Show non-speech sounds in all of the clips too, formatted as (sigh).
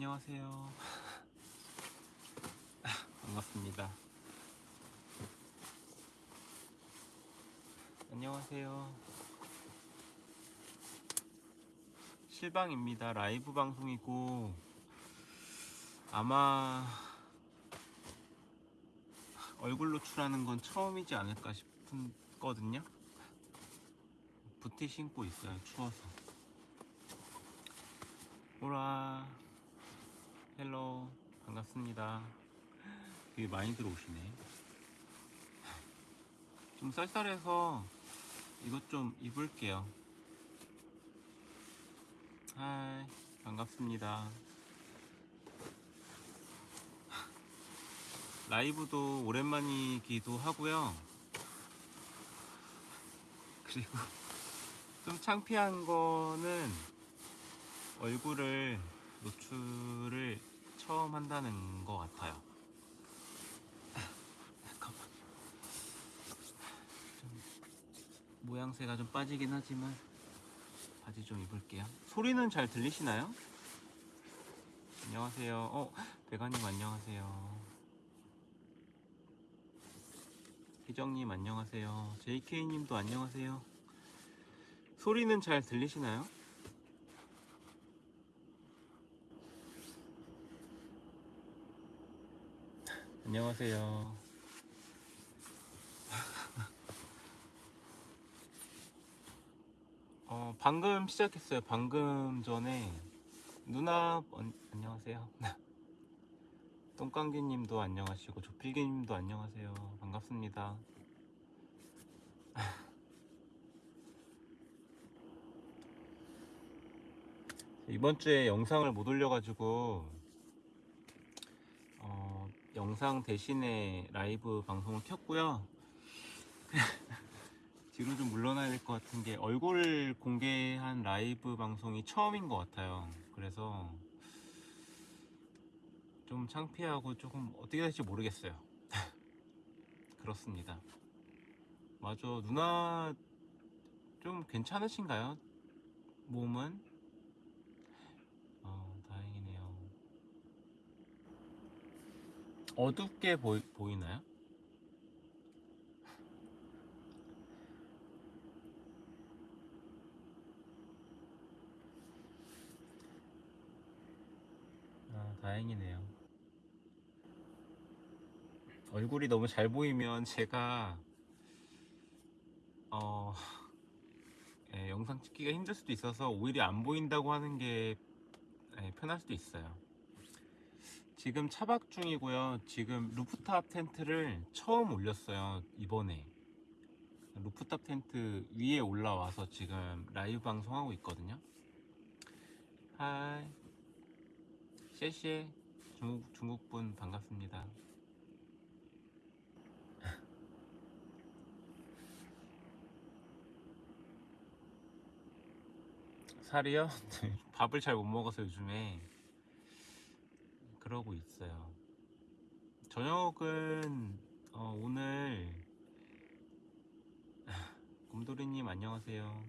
안녕하세요. (laughs) 반갑습니다. 안녕하세요. 실방입니다. 라이브 방송이고 아마 얼굴 노출하는 건 처음이지 않을까 싶거든요. 부티 신고 있어요. 추워서. 오라. Hello. 반갑습니다. 되게 많이 들어오시네. 좀 쌀쌀해서 이것 좀 입을게요. Hi. 반갑습니다. 라이브도 오랜만이기도 하고요. 그리고 좀 창피한 거는 얼굴을 노출을 처음 한다는 것 같아요. 잠깐만. 좀 모양새가 좀 빠지긴 하지만 바지 좀 입을게요. 소리는 잘 들리시나요? 안녕하세요. 어, 배가님 안녕하세요. 희정님 안녕하세요. JK님도 안녕하세요. 소리는 잘 들리시나요? 안녕하세요. 어, 방금 시작했어요. 방금 전에 누나 어, 안녕하세요. (laughs) 똥깡기님도 안녕하시고 조필기님도 안녕하세요. 반갑습니다. (laughs) 이번 주에 영상을 못 올려가지고 어, 영상 대신에 라이브 방송을 켰고요. (laughs) 뒤로 좀 물러나야 될 것 같은 게 얼굴 공개한 라이브 방송이 처음인 것 같아요. 그래서 좀 창피하고 조금 어떻게 될지 모르겠어요. (laughs) 그렇습니다. 맞아, 누나 좀 괜찮으신가요? 몸은? 어, 다행이네요. 어둡게 보이, 보이나요? 아, 다행이네요. 얼굴이 너무 잘 보이면 제가 어, 예, 영상 찍기가 힘들 수도 있어서 오히려 안 보인다고 하는 게 예, 편할 수도 있어요. 지금 차박 중이고요. 지금 루프탑 텐트를 처음 올렸어요. 이번에. 루프탑 텐트 위에 올라와서 지금 라이브 방송하고 있거든요. 하이. 셰셰. 중국, 중국분 반갑습니다. (laughs) 살이요? (laughs) 밥을 잘 못 먹어서 요즘에 그러고 있어요. 저녁은 어, 오늘 (laughs) 곰돌이님 안녕하세요.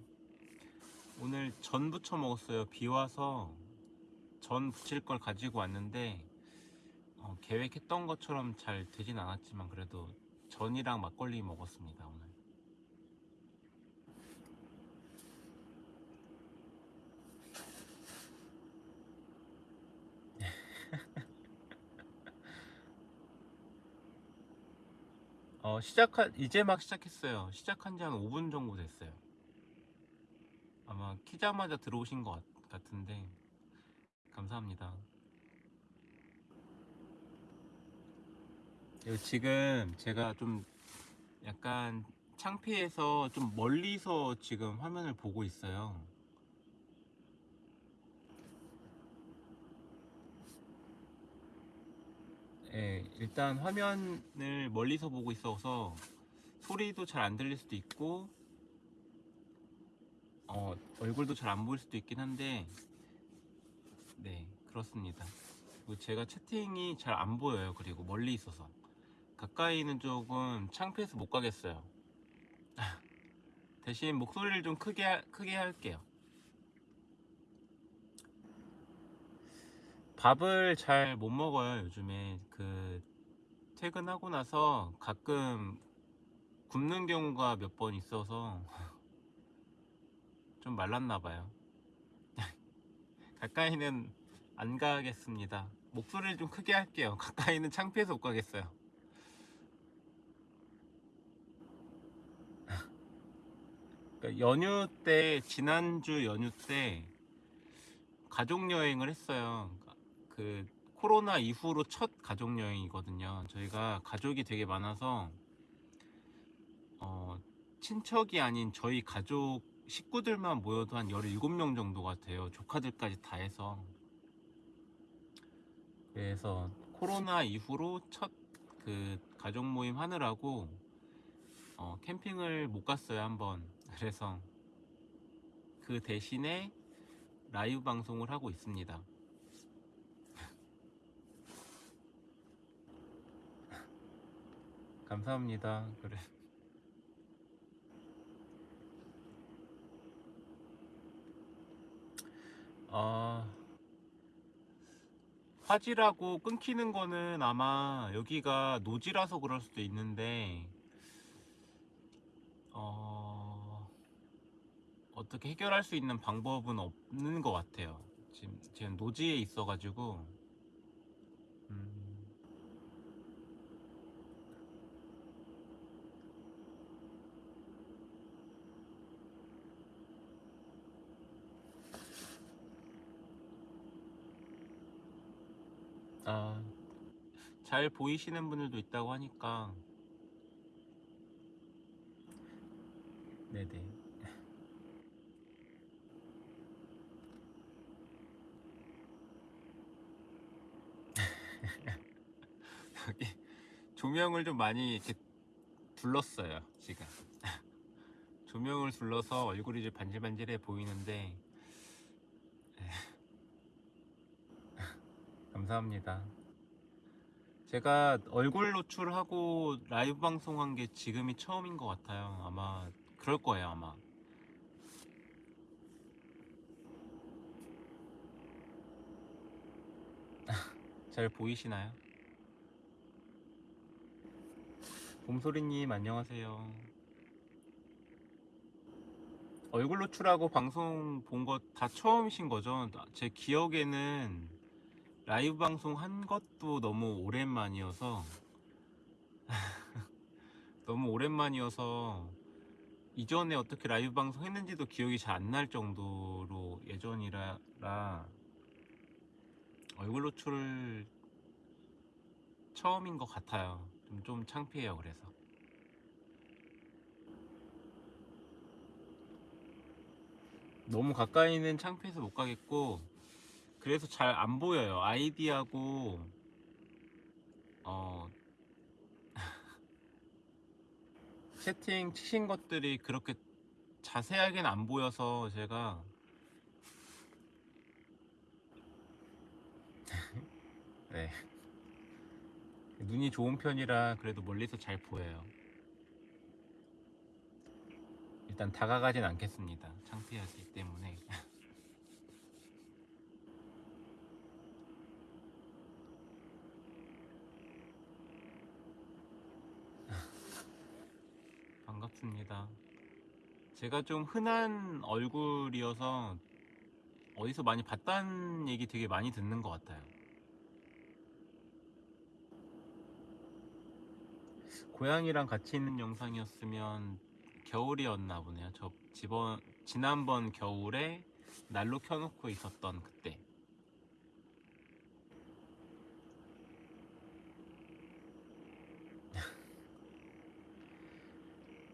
오늘 전 부쳐 먹었어요. 비 와서 전 부칠 걸 가지고 왔는데 어, 계획했던 것처럼 잘 되진 않았지만 그래도 전이랑 막걸리 먹었습니다 오늘. 어, 시작한, 이제 막 시작했어요. 시작한 지 한 5분 정도 됐어요. 아마 키자마자 들어오신 것 같- 같은데, 감사합니다. 지금 제가 좀 약간 창피해서 좀 멀리서 지금 화면을 보고 있어요. 예, 일단 화면을 멀리서 보고 있어서 소리도 잘 안 들릴 수도 있고 어, 얼굴도 잘 안 보일 수도 있긴 한데 네 그렇습니다. 제가 채팅이 잘 안 보여요 그리고 멀리 있어서. 가까이는 조금 창피해서 못 가겠어요. (laughs) 대신 목소리를 좀 크게 하- 크게 할게요. 밥을 잘 못 먹어요, 요즘에. 그, 퇴근하고 나서 가끔 굶는 경우가 몇 번 있어서 (laughs) 좀 말랐나 봐요. (laughs) 가까이는 안 가겠습니다. 목소리를 좀 크게 할게요. 가까이는 창피해서 못 가겠어요. 그러니까 연휴 때, 지난주 연휴 때 가족 여행을 했어요. 그 코로나 이후로 첫 가족 여행이거든요. 저희가 가족이 되게 많아서 어, 친척이 아닌 저희 가족 식구들만 모여도 한 17명 정도 같아요. 조카들까지 다 해서. 그래서 코로나 이후로 첫 그 가족 모임 하느라고 어, 캠핑을 못 갔어요, 한번. (laughs) 그래서 그 대신에 라이브 방송을 하고 있습니다. 감사합니다. 그래. 아, 화질하고 끊기는 거는 아마 여기가 노지라서 그럴 수도 있는데, 어, 어떻게 해결할 수 있는 방법은 없는 것 같아요. 지금 노지에 있어가지고, 아, 잘 보이시는 분들도 있다고 하니까, 네네. (laughs) 여기 조명을 좀 많이 이렇게 둘렀어요, 지금. (laughs) 조명을 둘러서 얼굴이 좀 반질반질해 보이는데, 감사합니다. 제가 얼굴 노출하고 라이브 방송한 게 지금이 처음인 것 같아요. 아마 그럴 거예요, 아마. (laughs) 잘 보이시나요? 봄소리님 안녕하세요. 얼굴 노출하고 방송 본 거 다 처음이신 거죠? 나- 제 기억에는 라이브 방송 한 것도 너무 오랜만이어서 (laughs) 너무 오랜만이어서 이전에 어떻게 라이브 방송 했는지도 기억이 잘 안 날 정도로 예전이라 라 얼굴 노출을 처음인 것 같아요. 좀, 좀 창피해요, 그래서. 너무 가까이는 창피해서 못 가겠고, 그래서 잘 안 보여요. 아이디하고, 어, (laughs) 채팅 치신 것들이 그렇게 자세하게는 안 보여서 제가, (laughs) 네. 눈이 좋은 편이라 그래도 멀리서 잘 보여요. 일단 다가가진 않겠습니다. 창피하기 때문에. (laughs) 반갑습니다. 제가 좀 흔한 얼굴이어서 어디서 많이 봤다는 얘기 되게 많이 듣는 것 같아요. 고양이랑 같이 있는 영상이었으면 겨울이었나 보네요. 저 지번, 지난번 겨울에 난로 켜놓고 있었던 그때.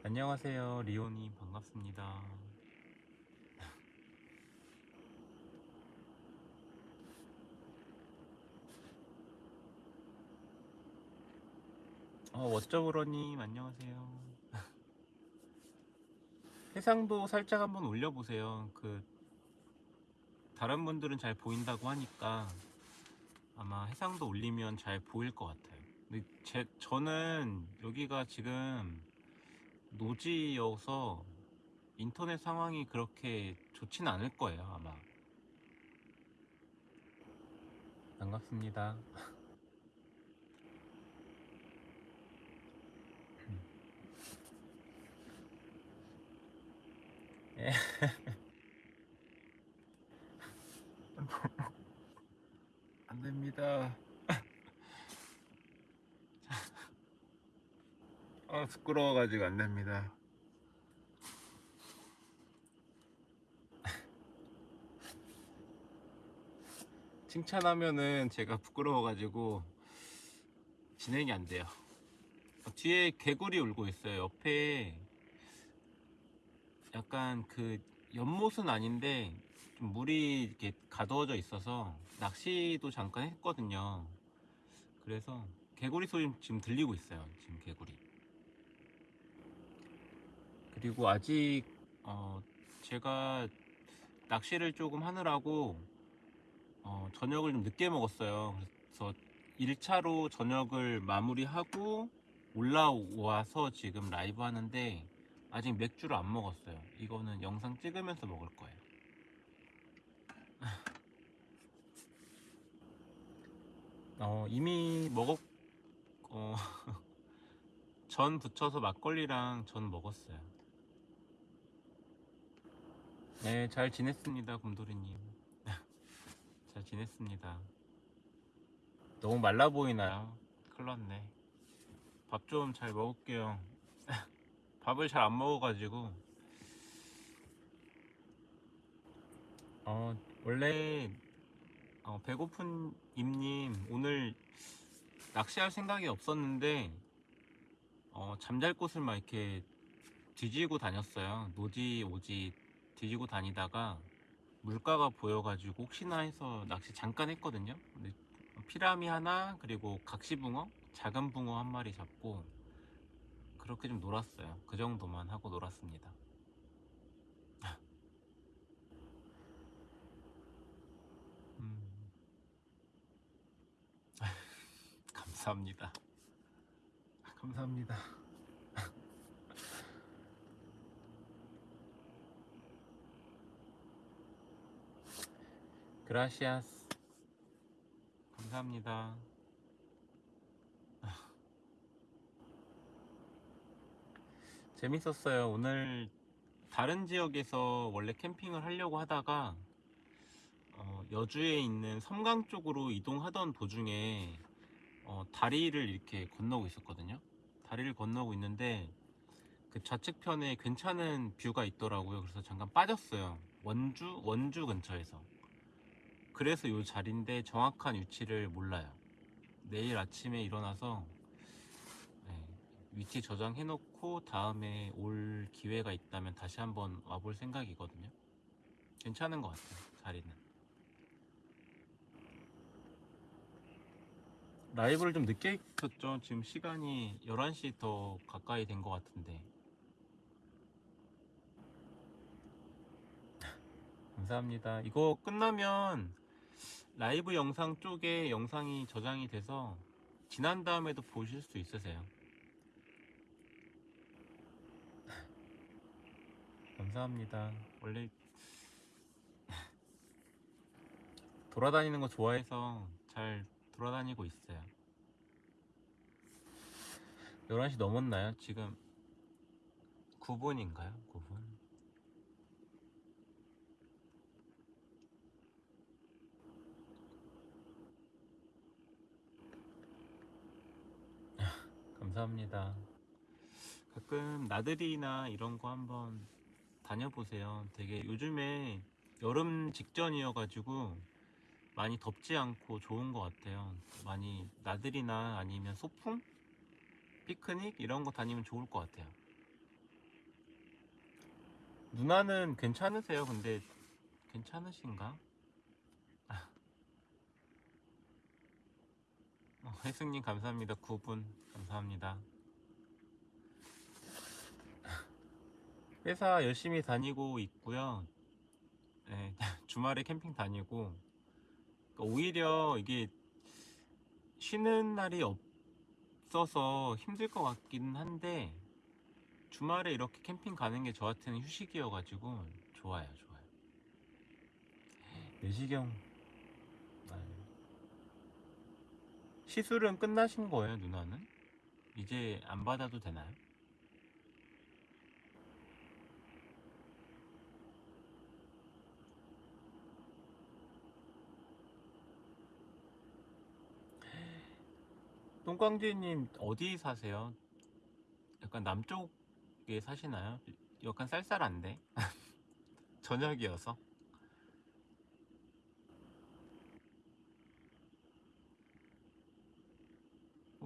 안녕하세요. 리오님 반갑습니다. 어, 워쩌브러님 안녕하세요. (laughs) 해상도 살짝 한번 올려보세요. 그 다른 분들은 잘 보인다고 하니까 아마 해상도 올리면 잘 보일 것 같아요. 근데 제 저는 여기가 지금 노지여서 인터넷 상황이 그렇게 좋지는 않을 거예요, 아마. 반갑습니다. 예. (laughs) 안 됩니다. 아, 부끄러워가지고 안 됩니다. (laughs) 칭찬하면은 제가 부끄러워가지고 진행이 안 돼요. 어, 뒤에 개구리 울고 있어요. 옆에 약간 그 연못은 아닌데 좀 물이 이렇게 가두어져 있어서 낚시도 잠깐 했거든요. 그래서 개구리 소리 지금 들리고 있어요. 지금 개구리. 그리고 아직 어 제가 낚시를 조금 하느라고 어 저녁을 좀 늦게 먹었어요. 그래서 1차로 저녁을 마무리하고 올라와서 지금 라이브 하는데 아직 맥주를 안 먹었어요. 이거는 영상 찍으면서 먹을 거예요. (laughs) 어, 이미 먹었, 어, (laughs) 전 붙여서 막걸리랑 전 먹었어요. 네, 잘 지냈습니다, 곰돌이님. (laughs) 잘 지냈습니다. 너무 말라 보이나요? 큰일 났네. 밥 좀 잘 먹을게요. (laughs) 밥을 잘 안 먹어가지고. 어, 원래, 어, 배고픈 임님, 오늘 낚시할 생각이 없었는데, 어, 잠잘 곳을 막 이렇게 뒤지고 다녔어요. 노지, 오지 뒤지고 다니다가 물가가 보여가지고 혹시나 해서 낚시 잠깐 했거든요. 근데 피라미 하나, 그리고 각시붕어, 작은 붕어 한 마리 잡고, 그렇게 좀 놀았어요. 그 정도만 하고 놀았습니다. (laughs) 음. (laughs) 감사합니다. 감사합니다. 그라시아스. 감사합니다. (laughs) 재밌었어요. 오늘 다른 지역에서 원래 캠핑을 하려고 하다가 어, 여주에 있는 섬강 쪽으로 이동하던 도중에 어, 다리를 이렇게 건너고 있었거든요. 다리를 건너고 있는데 그 좌측편에 괜찮은 뷰가 있더라고요. 그래서 잠깐 빠졌어요. 원주 원주 근처에서. 그래서 이 자리인데 정확한 위치를 몰라요. 내일 아침에 일어나서 네, 위치 저장해 놓고 다음에 올 기회가 있다면 다시 한번 와볼 생각이거든요. 괜찮은 것 같아요. 자리는. 라이브를 좀 늦게 켰죠. 지금 시간이 11시 더 가까이 된 것 같은데. (laughs) 감사합니다. 이거 끝나면 라이브 영상 쪽에 영상이 저장이 돼서 지난 다음에도 보실 수 있으세요. 감사합니다. 원래 돌아다니는 거 좋아해서 잘 돌아다니고 있어요. 11시 넘었나요? 지금 9분인가요? 9분? 감사합니다. 가끔 나들이나 이런 거 한번 다녀보세요. 되게 요즘에 여름 직전이어가지고 많이 덥지 않고 좋은 것 같아요. 많이 나들이나 아니면 소풍? 피크닉? 이런 거 다니면 좋을 것 같아요. 누나는 괜찮으세요? 근데 괜찮으신가? 어, 혜승님 감사합니다. 9분 감사합니다. 회사 열심히 다니고 있고요. 네, (laughs) 주말에 캠핑 다니고 그러니까 오히려 이게 쉬는 날이 없어서 힘들 것 같긴 한데 주말에 이렇게 캠핑 가는 게 저한테는 휴식이어가지고 좋아요, 좋아요. 내시경 아유. 시술은 끝나신 거예요, 누나는? 이제 안 받아도 되나요? (gasps) 똥광지님 어디 사세요? 약간 남쪽에 사시나요? 약간 쌀쌀한데 (laughs) 저녁이어서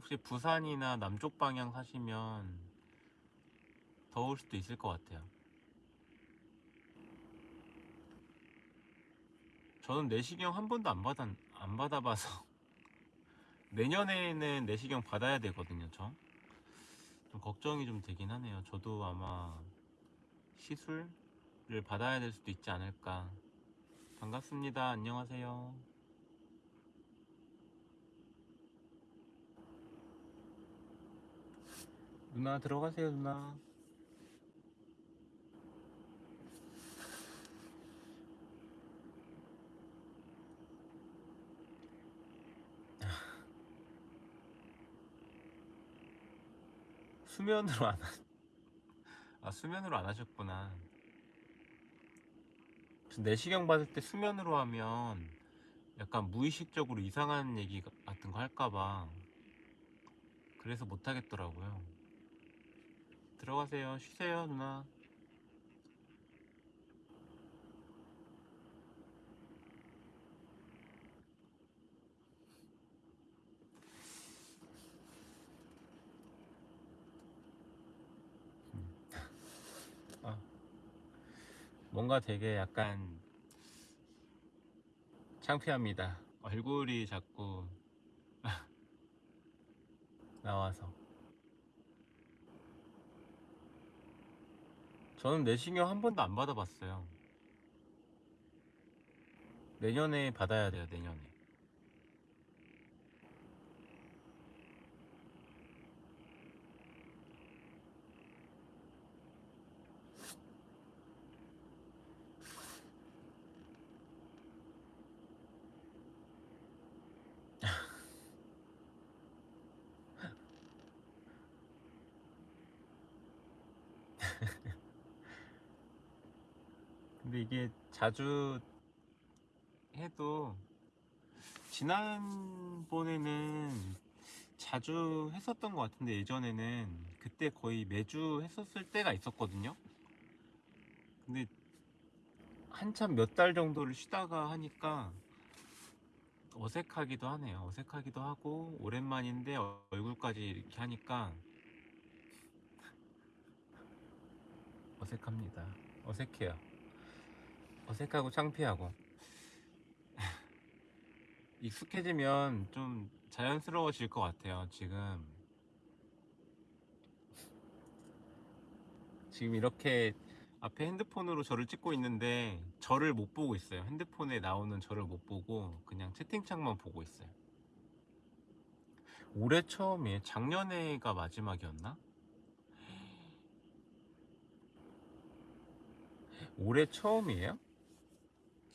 혹시 부산이나 남쪽 방향 사시면 더울 수도 있을 것 같아요. 저는 내시경 한 번도 안 받아 안 받아봐서 (laughs) 내년에는 내시경 받아야 되거든요. 저. 좀 걱정이 좀 되긴 하네요. 저도 아마 시술을 받아야 될 수도 있지 않을까. 반갑습니다. 안녕하세요. 누나 들어가세요, 누나. 수면으로 안 하... 아 수면으로 안 하셨구나. 저 내시경 받을 때 수면으로 하면 약간 무의식적으로 이상한 얘기 같은 거 할까봐 그래서 못 하겠더라고요. 들어가세요. 쉬세요, 누나. 아, 뭔가 되게 약간 창피합니다. 얼굴이 자꾸 (laughs) 나와서. 저는 내시경 한 번도 안 받아봤어요. 내년에 받아야 돼요, 내년에. 근데 이게 자주 해도 지난번에는 자주 했었던 것 같은데 예전에는 그때 거의 매주 했었을 때가 있었거든요. 근데 한참 몇 달 정도를 쉬다가 하니까 어색하기도 하네요. 어색하기도 하고 오랜만인데 얼굴까지 이렇게 하니까 어색합니다. 어색해요. 어색하고 창피하고 (laughs) 익숙해지면 좀 자연스러워질 것 같아요. 지금 지금 이렇게 앞에 핸드폰으로 저를 찍고 있는데 저를 못 보고 있어요. 핸드폰에 나오는 저를 못 보고 그냥 채팅창만 보고 있어요. 올해 처음이에요. 작년에가 마지막이었나? 올해 처음이에요?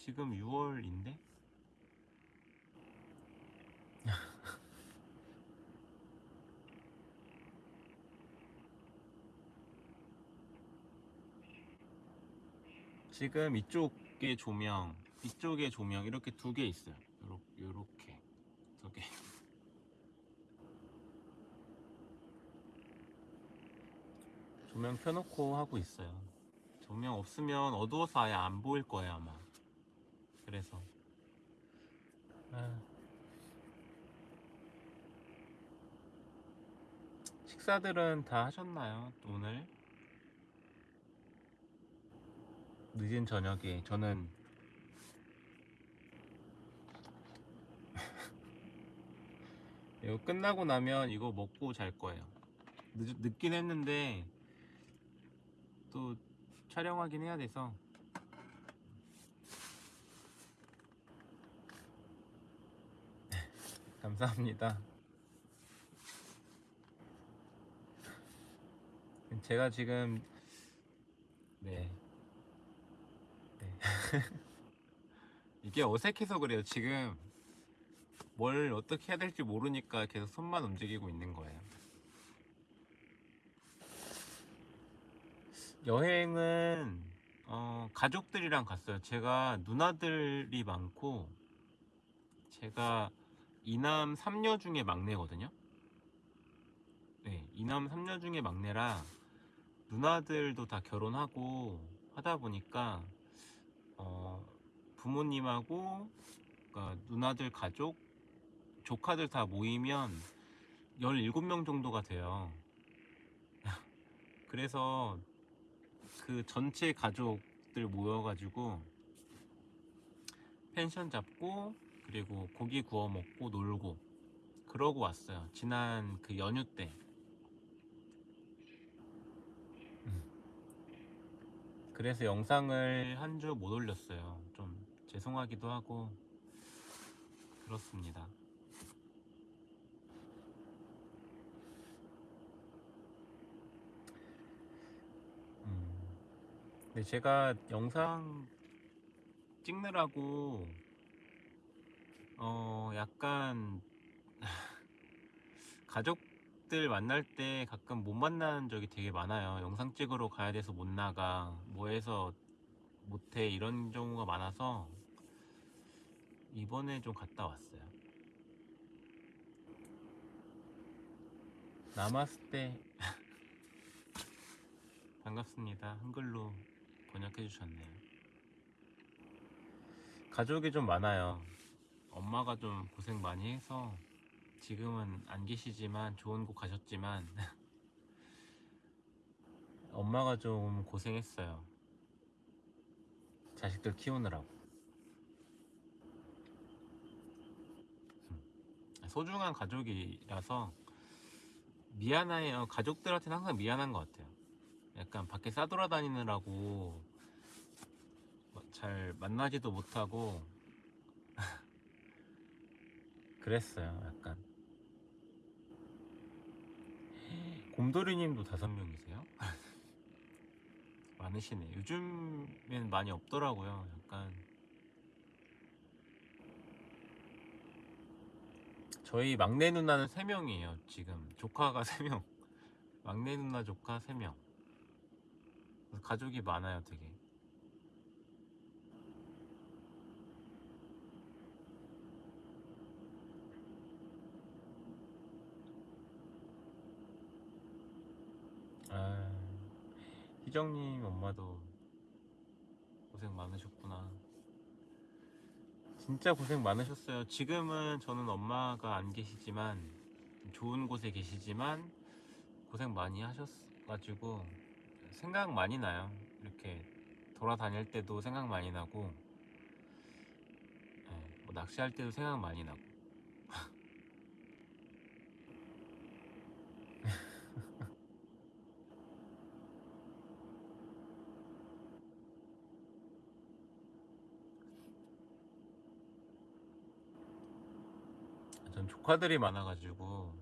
지금 6월인데? 지금 이쪽에 조명, 이쪽에 조명 이렇게 두 개 있어요. 요렇게, 요렇게 두 개. 조명 켜놓고 하고 있어요. 조명 없으면 어두워서 아예 안 보일 거예요 아마. 그래서. 아. 식사들은 다 하셨나요? 오늘? 늦은 저녁에 저는 (laughs) 이거 끝나고 나면 이거 먹고 잘 거예요. 늦, 늦긴 했는데 또 촬영하긴 해야 돼서 감사합니다. 제가 지금 네. 네. (laughs) 이게 어색해서 그래요. 지금 뭘 어떻게 해야 될지 모르니까 계속 손만 움직이고 있는 거예요. 여행은 어, 가족들이랑 갔어요. 제가 누나들이 많고 제가 이남 3녀 중에 막내거든요. 네, 이남 3녀 중에 막내라 누나들도 다 결혼하고 하다 보니까 어, 부모님하고 그러니까 누나들 가족, 조카들 다 모이면 17명 정도가 돼요. (laughs) 그래서 그 전체 가족들 모여가지고 펜션 잡고 그리고 고기 구워 먹고 놀고 그러고 왔어요. 지난 그 연휴 때. 음. 그래서 영상을 한 주 못 올렸어요. 좀 죄송하기도 하고 그렇습니다. 음. 근데 제가 영상 찍느라고 어 약간 (laughs) 가족들 만날 때 가끔 못 만나는 적이 되게 많아요. 영상 찍으러 가야 돼서 못 나가, 뭐 해서 못해 이런 경우가 많아서 이번에 좀 갔다 왔어요. 나마스테 (laughs) 반갑습니다. 한글로 번역해 주셨네요. 가족이 좀 많아요. 엄마가 좀 고생 많이 해서 지금은 안 계시지만 좋은 곳 가셨지만 (laughs) 엄마가 좀 고생했어요. 자식들 키우느라고. 소중한 가족이라서 미안해요. 가족들한테는 항상 미안한 것 같아요. 약간 밖에 싸돌아다니느라고 잘 만나지도 못하고 그랬어요. 약간 곰돌이님도 다섯 명이세요? (laughs) 많으시네. 요즘엔 많이 없더라고요. 약간 저희 막내 누나는 세 명이에요. 지금 조카가 세 명. (laughs) 막내 누나 조카 세 명. 그래서 가족이 많아요, 되게. 아, 희정님 엄마도 고생 많으셨구나. 진짜 고생 많으셨어요. 지금은 저는 엄마가 안 계시지만 좋은 곳에 계시지만 고생 많이 하셨가지고 생각 많이 나요. 이렇게 돌아다닐 때도 생각 많이 나고 예, 뭐 낚시할 때도 생각 많이 나고 전 조카들이 많아가지고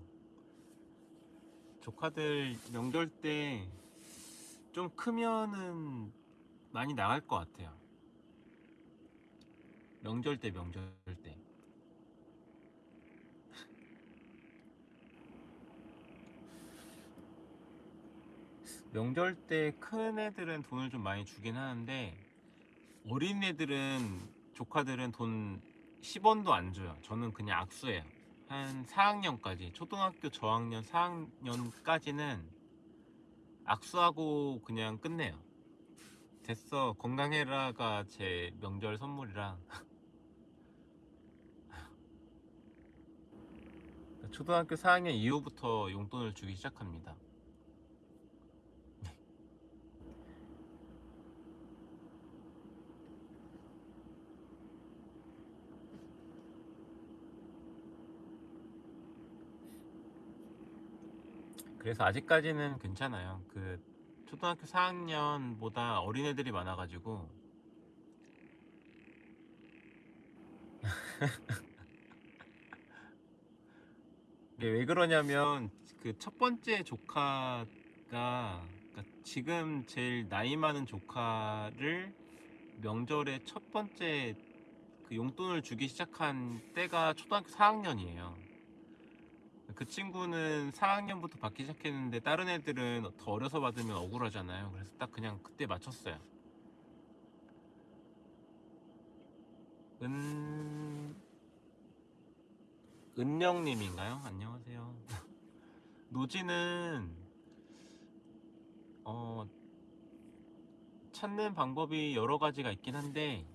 조카들 명절 때 좀 크면은 많이 나갈 것 같아요. 명절 때 명절 때 명절 때 큰 애들은 돈을 좀 많이 주긴 하는데 어린 애들은 조카들은 돈 10원도 안 줘요. 저는 그냥 악수해요. 한 4학년까지 초등학교 저학년 4학년까지는 악수하고 그냥 끝내요. 됐어 건강해라가 제 명절 선물이라 (laughs) 초등학교 4학년 이후부터 용돈을 주기 시작합니다. 그래서 아직까지는 괜찮아요. 그 초등학교 4학년보다 어린애들이 많아가지고 (laughs) 이게 왜 그러냐면 그 첫 번째 조카가 그러니까 지금 제일 나이 많은 조카를 명절에 첫 번째 그 용돈을 주기 시작한 때가 초등학교 4학년이에요. 그 친구는 4학년부터 받기 시작했는데 다른 애들은 더 어려서 받으면 억울하잖아요. 그래서 딱 그냥 그때 맞췄어요. 은 은영님인가요? 안녕하세요. (laughs) 노지는 어 찾는 방법이 여러 가지가 있긴 한데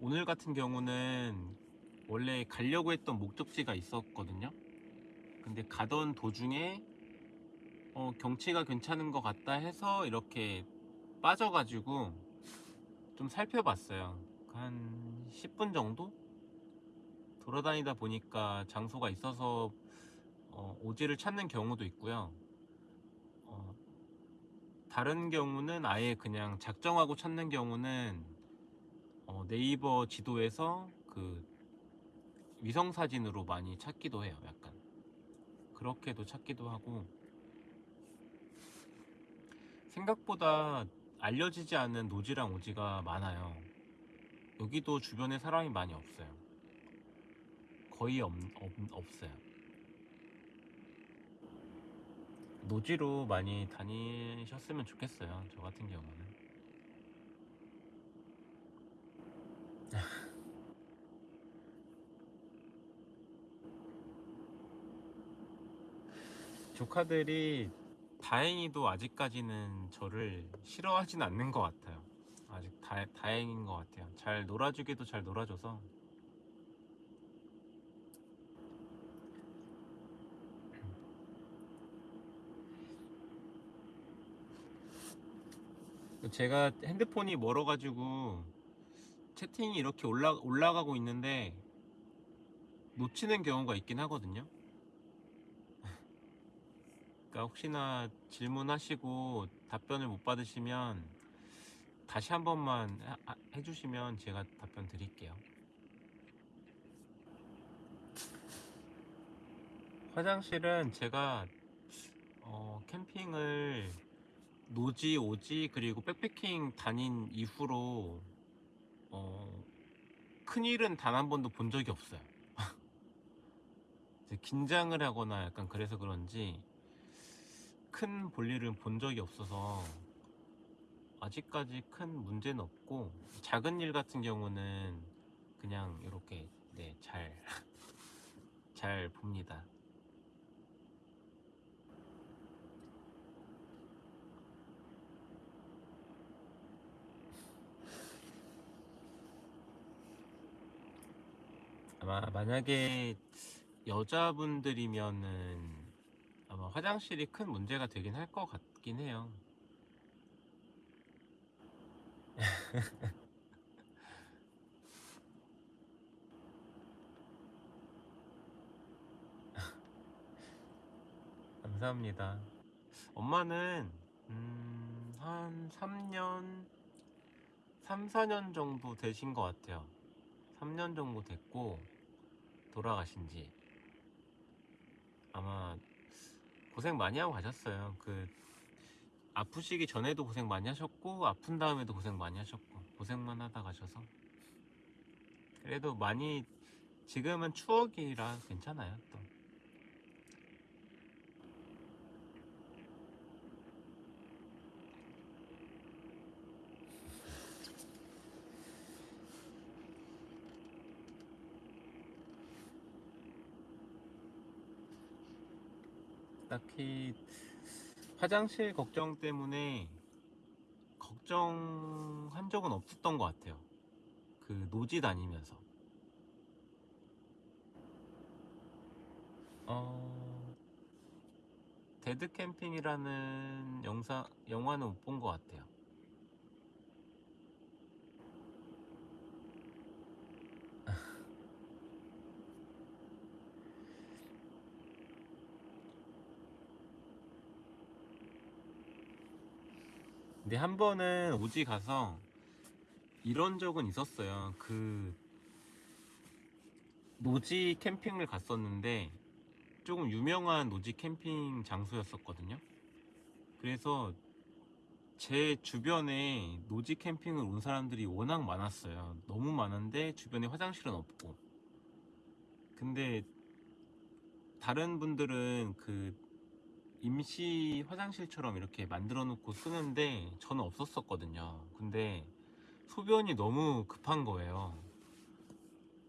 오늘 같은 경우는 원래 가려고 했던 목적지가 있었거든요. 근데 가던 도중에 어, 경치가 괜찮은 것 같다 해서 이렇게 빠져가지고 좀 살펴봤어요. 한 10분 정도 돌아다니다 보니까 장소가 있어서 어, 오지를 찾는 경우도 있고요. 어, 다른 경우는 아예 그냥 작정하고 찾는 경우는 어, 네이버 지도에서 그 위성 사진으로 많이 찾기도 해요. 약간 그렇게도 찾기도 하고 생각보다 알려지지 않은 노지랑 오지가 많아요. 여기도 주변에 사람이 많이 없어요. 거의 없, 없, 없어요. 노지로 많이 다니셨으면 좋겠어요. 저 같은 경우는. 조카들이 다행히도 아직까지는 저를 싫어하진 않는 것 같아요. 아직 다, 다행인 것 같아요. 잘 놀아주기도 잘 놀아줘서. 제가 핸드폰이 멀어가지고 채팅이 이렇게 올라, 올라가고 있는데 놓치는 경우가 있긴 하거든요. 그러니까 혹시나 질문하시고 답변을 못 받으시면 다시 한 번만 해주시면 제가 답변 드릴게요. 화장실은 제가 어, 캠핑을 노지, 오지 그리고 백패킹 다닌 이후로 어, 큰일은 단 한 번도 본 적이 없어요. (laughs) 긴장을 하거나 약간 그래서 그런지 큰 볼일을 본 적이 없어서 아직까지 큰 문제는 없고 작은 일 같은 경우는 그냥 이렇게 네, 잘, (laughs) 잘 봅니다. 아마 만약에 여자분들이면은 아마 화장실이 큰 문제가 되긴 할 것 같긴 해요. (laughs) 감사합니다. 엄마는 음, 한 3년, 3, 4년 정도 되신 것 같아요. 3년 정도 됐고 돌아가신 지 아마 고생 많이 하고 가셨어요. 그 아프시기 전에도 고생 많이 하셨고 아픈 다음에도 고생 많이 하셨고 고생만 하다 가셔서 그래도 많이 지금은 추억이라 괜찮아요. 또 딱히 화장실 걱정 때문에 걱정한 적은 없었던 것 같아요. 그 노지 다니면서. 어, 데드 캠핑이라는 영상, 영화는 못 본 것 같아요. 근데 한 번은 오지 가서 이런 적은 있었어요. 그 노지 캠핑을 갔었는데 조금 유명한 노지 캠핑 장소였었거든요. 그래서 제 주변에 노지 캠핑을 온 사람들이 워낙 많았어요. 너무 많은데 주변에 화장실은 없고. 근데 다른 분들은 그 임시 화장실처럼 이렇게 만들어 놓고 쓰는데 저는 없었었거든요. 근데 소변이 너무 급한 거예요.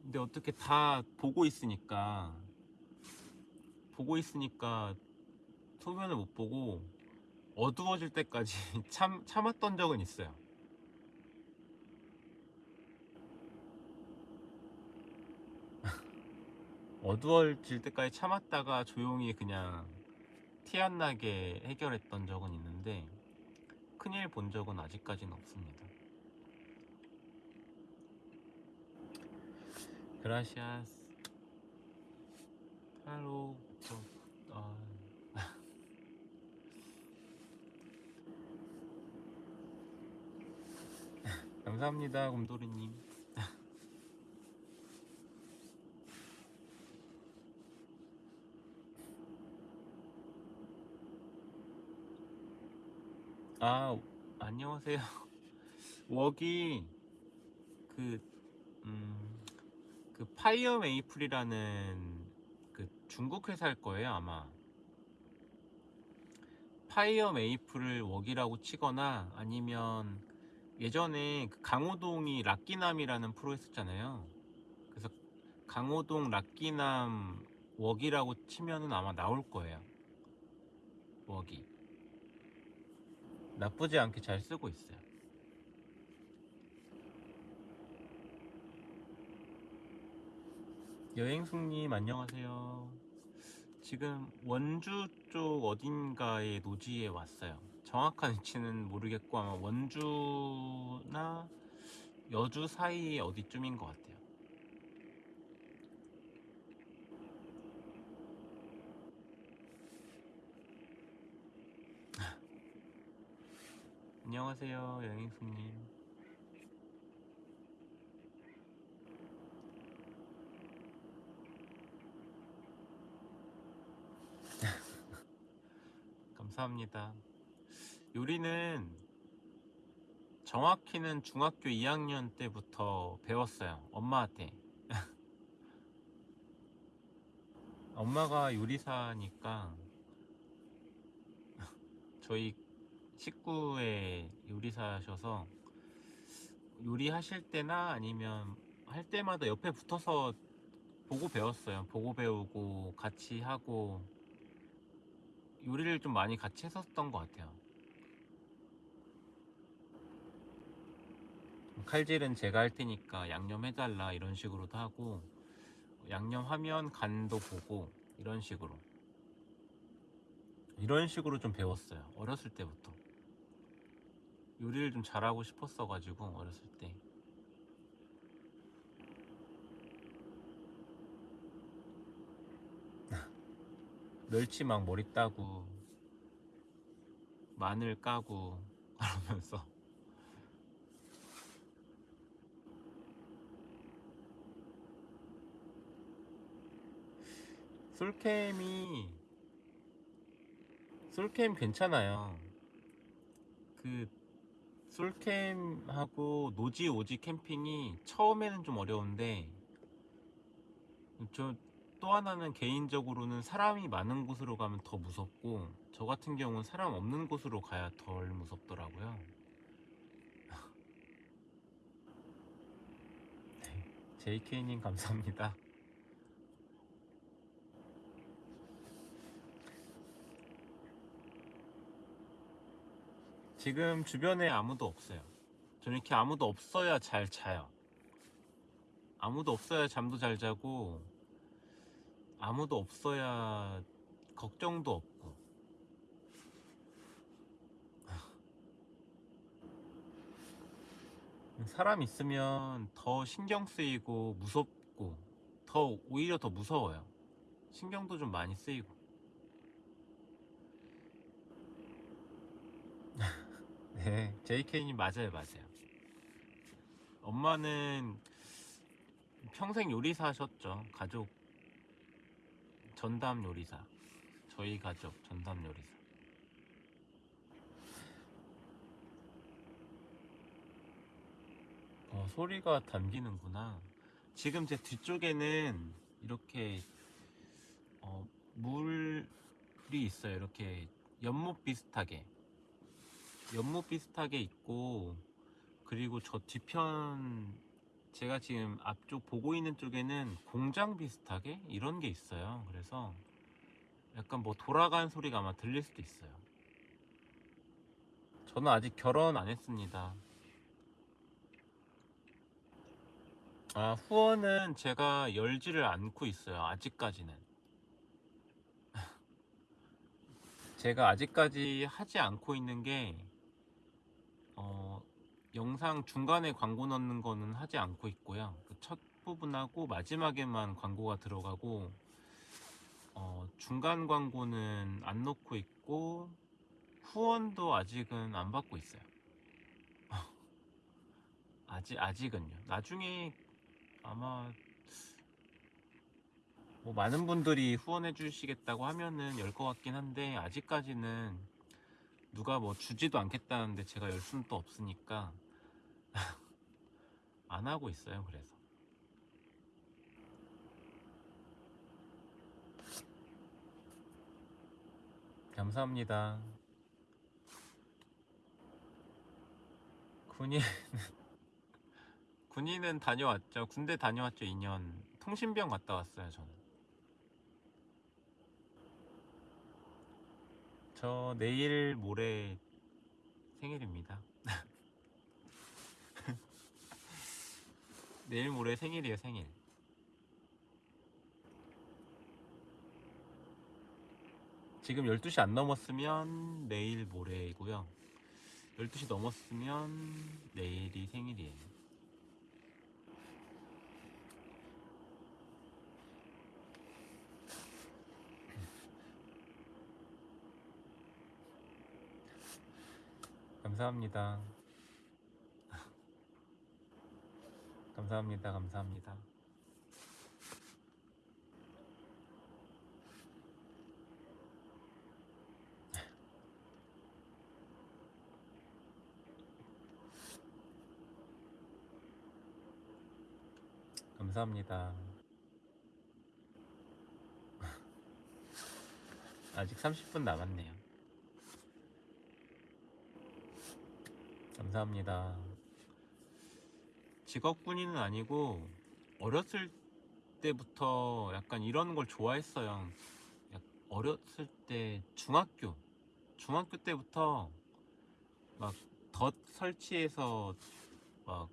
근데 어떻게 다 보고 있으니까 보고 있으니까 소변을 못 보고 어두워질 때까지 (laughs) 참 참았던 적은 있어요. (laughs) 어두워질 때까지 참았다가 조용히 그냥 티 안 나게 해결했던 적은 있는데 큰일 본 적은 아직까지는 없습니다. 그라시아스 저, 아, 감사합니다 곰돌이님 아 안녕하세요. (laughs) 웍이 그, 음, 그 Fire Maple이라는 그 중국 회사일 거예요 아마. Fire Maple을 웍이라고 치거나 아니면 예전에 그 강호동이 라끼남이라는 프로 했었잖아요. 그래서 강호동 라끼남 웍이라고 치면은 아마 나올 거예요 웍이 나쁘지 않게 잘 쓰고 있어요 여행숙님 안녕하세요. 지금 원주 쪽 어딘가의 노지에 왔어요. 정확한 위치는 모르겠고 아마 원주나 여주 사이 어디쯤인 것 같아요. 안녕하세요 여행숙님. (laughs) 감사합니다. 요리는 정확히는 중학교 2학년 때부터 배웠어요. 엄마한테. (laughs) 엄마가 요리사니까 저희 식구의 요리사셔서 요리하실 때나 아니면 할 때마다 옆에 붙어서 보고 배웠어요. 보고 배우고 같이 하고 요리를 좀 많이 같이 했었던 것 같아요. 칼질은 제가 할 테니까 양념해달라 이런 식으로도 하고 양념하면 간도 보고 이런 식으로 이런 식으로 좀 배웠어요. 어렸을 때부터 요리를 좀 잘하고 싶었어 가지고 어렸을 때 (laughs) 멸치 막 머리 따고 마늘 까고 (laughs) 그러면서 솔캠이 솔캠 괜찮아요. 그 솔캠하고 노지 오지 캠핑이 처음에는 좀 어려운데 저 또 하나는 개인적으로는 사람이 많은 곳으로 가면 더 무섭고 저 같은 경우는 사람 없는 곳으로 가야 덜 무섭더라고요. (laughs) 네, JK님 감사합니다. 지금 주변에 아무도 없어요. 저는 이렇게 아무도 없어야 잘 자요. 아무도 없어야 잠도 잘 자고 아무도 없어야 걱정도 없고 사람 있으면 더 신경 쓰이고 무섭고 더 오히려 더 무서워요. 신경도 좀 많이 쓰이고 (laughs) 네, JK님 맞아요, 맞아요. 엄마는 평생 요리사셨죠, 가족 전담 요리사. 저희 가족 전담 요리사. 어, 소리가 담기는구나. 지금 제 뒤쪽에는 이렇게 어, 물이 있어요. 이렇게 연못 비슷하게. 연못 비슷하게 있고 그리고 저 뒤편 제가 지금 앞쪽 보고 있는 쪽에는 공장 비슷하게 이런 게 있어요. 그래서 약간 뭐 돌아가는 소리가 아마 들릴 수도 있어요. 저는 아직 결혼 안 했습니다. 아, 후원은 제가 열지를 않고 있어요. 아직까지는. (laughs) 제가 아직까지 하지 않고 있는 게, 어, 영상 중간에 광고 넣는 거는 하지 않고 있고요. 그 첫 부분하고 마지막에만 광고가 들어가고, 어, 중간 광고는 안 넣고 있고, 후원도 아직은 안 받고 있어요. (laughs) 아직, 아직은요. 나중에 아마 뭐 많은 분들이 후원해 주시겠다고 하면은 열 것 같긴 한데 아직까지는 누가 뭐 주지도 않겠다는데 제가 열 수는 또 없으니까 (laughs) 안 하고 있어요 그래서. 감사합니다. 군인 (laughs) 군인은 다녀왔죠. 군대 다녀왔죠 2년 통신병 갔다 왔어요 저는. 저 내일 모레 생일입니다 내일 모레 생일이에요 생일. 지금 12시 안 넘었으면 내일 모레이고요. 12시 넘었으면 내일이 생일이에요. 감사합니다 감사합니다 감사합니다 감사합니다. (laughs) 아직 30분 남았네요. 감사합니다. 직업 군인은 아니고 어렸을 때부터 약간 이런 걸 좋아했어요. 약- 어렸을 때 중학교 중학교 때부터 막 덫 설치해서 막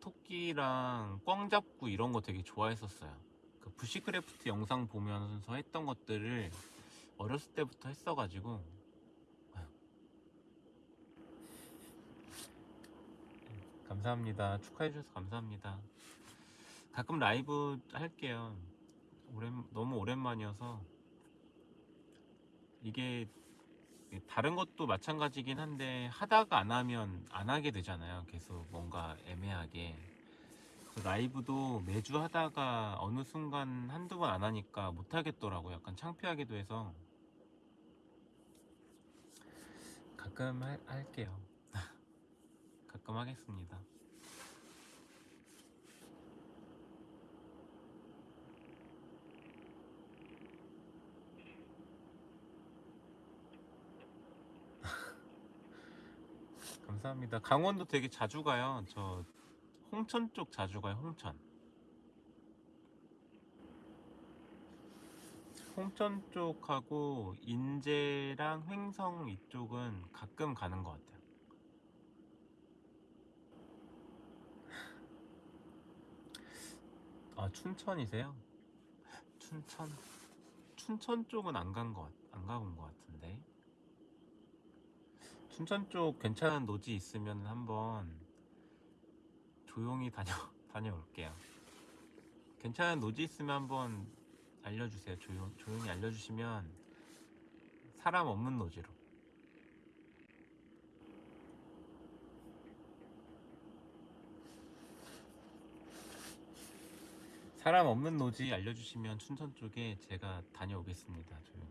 토끼랑 꿩 잡고 이런 거 되게 좋아했었어요. 그 bushcraft 영상 보면서 했던 것들을 어렸을 때부터 했어가지고 감사합니다. 축하해 주셔서 감사합니다. 가끔 라이브 할게요. 오랜, 너무 오랜만이어서 이게 다른 것도 마찬가지긴 한데 하다가 안 하면 안 하게 되잖아요. 계속 뭔가 애매하게. 라이브도 매주 하다가 어느 순간 한두 번 안 하니까 못 하겠더라고요. 약간 창피하기도 해서 가끔 할, 할게요. 가끔 하겠습니다. (laughs) 감사합니다. 강원도 되게 자주 가요. 저 홍천 쪽 자주 가요. 홍천. 홍천 쪽하고 인제랑 횡성 이쪽은 가끔 가는 것 같아요. 아 춘천이세요? 춘천 춘천 쪽은 안 간 것, 안 가본 것 같은데. 춘천 쪽 괜찮은 노지 있으면 한번 조용히 다녀 (laughs) 다녀올게요. 괜찮은 노지 있으면 한번 알려주세요. 조용 조용히 알려주시면 사람 없는 노지로. 사람 없는 노지 알려주시면 춘천 쪽에 제가 다녀오겠습니다. 조용히.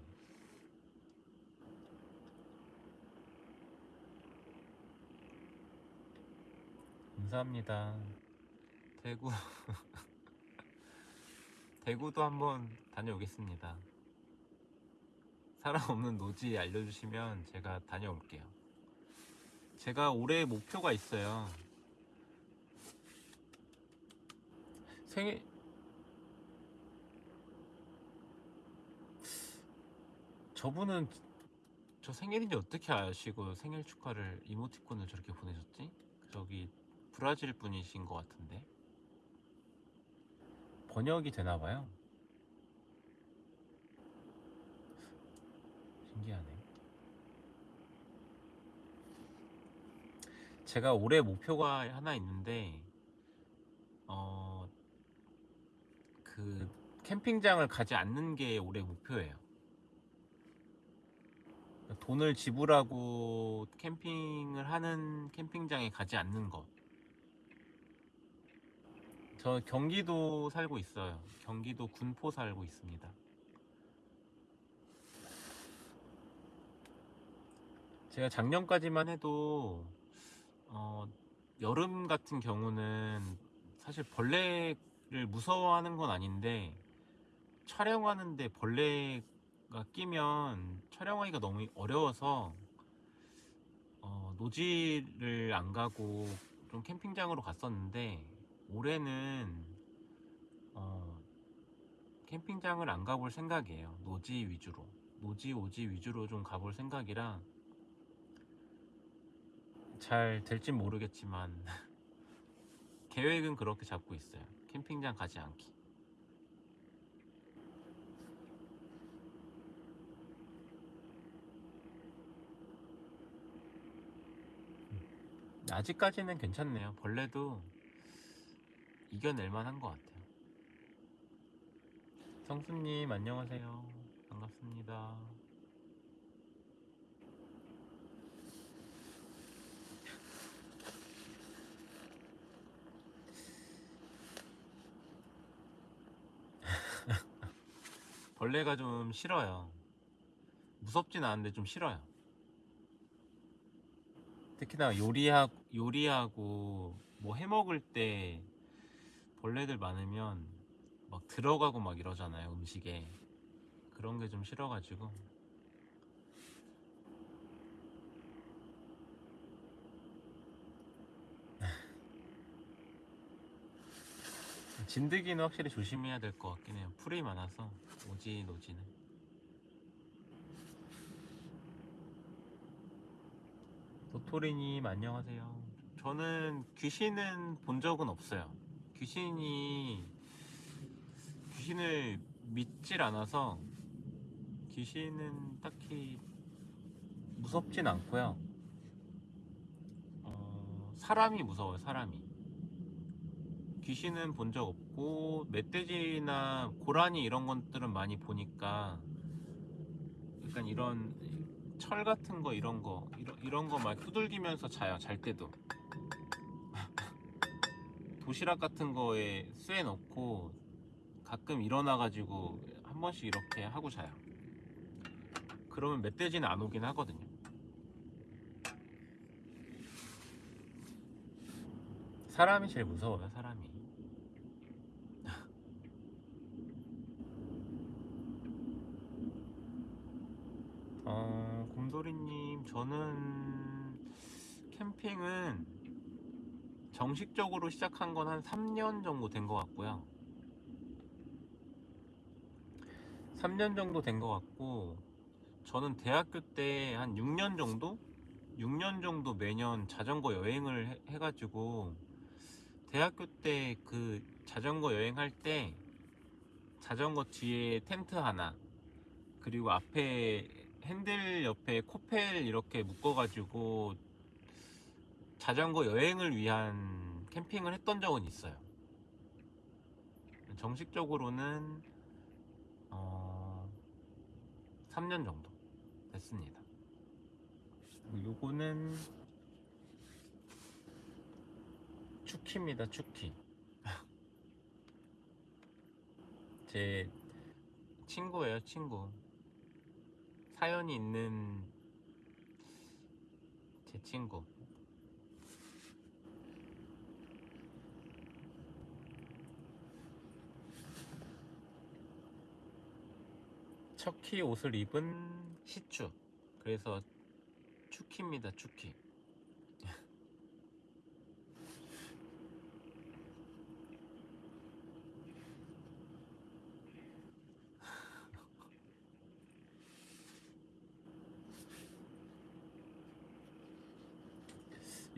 감사합니다. 대구 (laughs) 대구도 한번 다녀오겠습니다. 사람 없는 노지 알려주시면 제가 다녀올게요. 제가 올해 목표가 있어요. 생일 저분은 저 생일인지 어떻게 아시고 생일 축하를 이모티콘을 저렇게 보내셨지? 저기 브라질 분이신 것 같은데 번역이 되나 봐요. 신기하네. 제가 올해 목표가 하나 있는데 어, 그 캠핑장을 가지 않는 게 올해 목표예요. 돈을 지불하고 캠핑을 하는 캠핑장에 가지 않는 것. 저 경기도 살고 있어요. 경기도 군포 살고 있습니다. 제가 작년까지만 해도 어, 여름 같은 경우는 사실 벌레를 무서워하는 건 아닌데 촬영하는데 벌레 가 끼면 촬영하기가 너무 어려워서 어, 노지를 안 가고 좀 캠핑장으로 갔었는데 올해는 어, 캠핑장을 안 가볼 생각이에요. 노지 위주로 노지 오지 위주로 좀 가볼 생각이라 잘 될진 모르겠지만 (laughs) 계획은 그렇게 잡고 있어요. 캠핑장 가지 않기. 아직까지는 괜찮네요. 벌레도 이겨낼 만한 것 같아요. 성수님 안녕하세요. 반갑습니다. (laughs) 벌레가 좀 싫어요. 무섭진 않은데 좀 싫어요. 특히나 요리하, 요리하고 뭐 해먹을 때 벌레들 많으면 막 들어가고 막 이러잖아요, 음식에. 그런 게 좀 싫어가지고. (laughs) 진드기는 확실히 조심해야 될 것 같긴 해요. 풀이 많아서 오지 노지는. 도토리님 안녕하세요. 저는 귀신은 본 적은 없어요. 귀신이 귀신을 믿질 않아서 귀신은 딱히 무섭진 않고요. 어, 사람이 무서워요. 사람이. 귀신은 본 적 없고 멧돼지나 고라니 이런 것들은 많이 보니까 약간 이런 철 같은 거 이런 거 이런, 이런 거 막 두들기면서 자요 잘 때도. (laughs) 도시락 같은 거에 쇠 넣고 가끔 일어나 가지고 한 번씩 이렇게 하고 자요. 그러면 멧돼지는 안 오긴 하거든요. 사람이 제일 무서워요 사람이. (laughs) 어, 곰돌이님, 저는 캠핑은 정식적으로 시작한 건 한 3년 정도 된 것 같고요. 3년 정도 된 것 같고, 저는 대학교 때 한 6년 정도? 6년 정도 매년 자전거 여행을 해- 해가지고, 대학교 때 그 자전거 여행할 때, 자전거 뒤에 텐트 하나, 그리고 앞에 핸들 옆에 코펠 이렇게 묶어가지고 자전거 여행을 위한 캠핑을 했던 적은 있어요. 정식적으로는 어, 3년 정도 됐습니다. 요거는 추키입니다. 추키. (laughs) 제 친구예요, 친구. 사연이 있는 제 친구. 척키 옷을 입은 시추. 그래서 축키입니다 추키.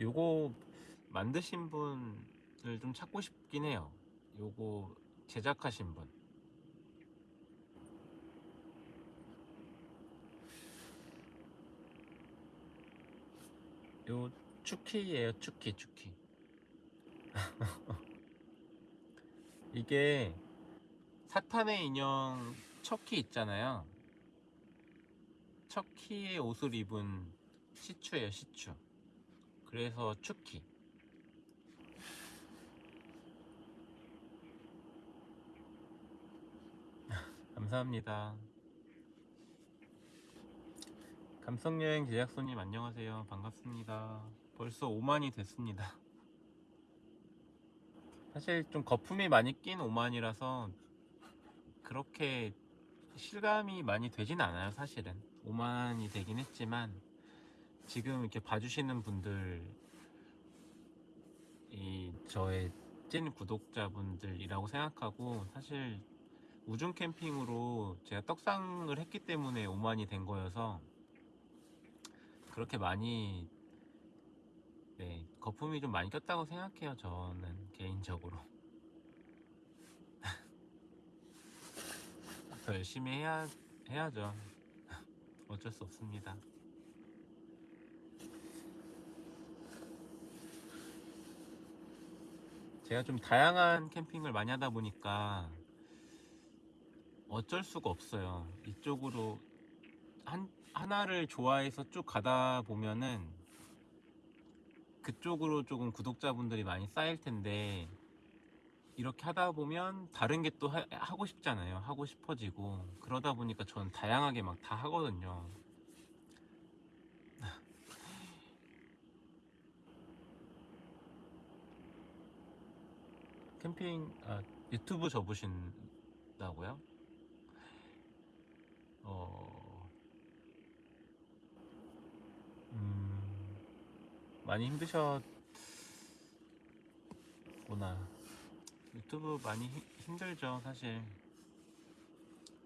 요거 만드신 분을 좀 찾고 싶긴 해요. 요거 제작하신 분. 요 추키예요, 추키, 추키. (laughs) 이게 사탄의 인형 척키 있잖아요. 척키의 옷을 입은 시추예요, 시추. 그래서 추키. (laughs) 감사합니다. 감성여행 제작소님 안녕하세요. 반갑습니다. 벌써 5만이 됐습니다. (laughs) 사실 좀 거품이 많이 낀 5만이라서 그렇게 실감이 많이 되진 않아요, 사실은. 5만이 되긴 했지만 지금 이렇게 봐주시는 분들 이 저의 찐 구독자분들이라고 생각하고 사실 우중 캠핑으로 제가 떡상을 했기 때문에 5만이 된 거여서 그렇게 많이 네 거품이 좀 많이 꼈다고 생각해요 저는 개인적으로. (laughs) 더 열심히 해야 해야죠. (laughs) 어쩔 수 없습니다 제가 좀 다양한 캠핑을 많이 하다 보니까 어쩔 수가 없어요. 이쪽으로 한 하나를 좋아해서 쭉 가다 보면은 그쪽으로 조금 구독자분들이 많이 쌓일 텐데 이렇게 하다 보면 다른 게 또 하고 싶잖아요. 하고 싶어지고 그러다 보니까 전 다양하게 막 다 하거든요. 캠핑 아, 유튜브 접으신다고요? 어, 음, 많이 힘드셨구나. 유튜브 많이 히- 힘들죠, 사실.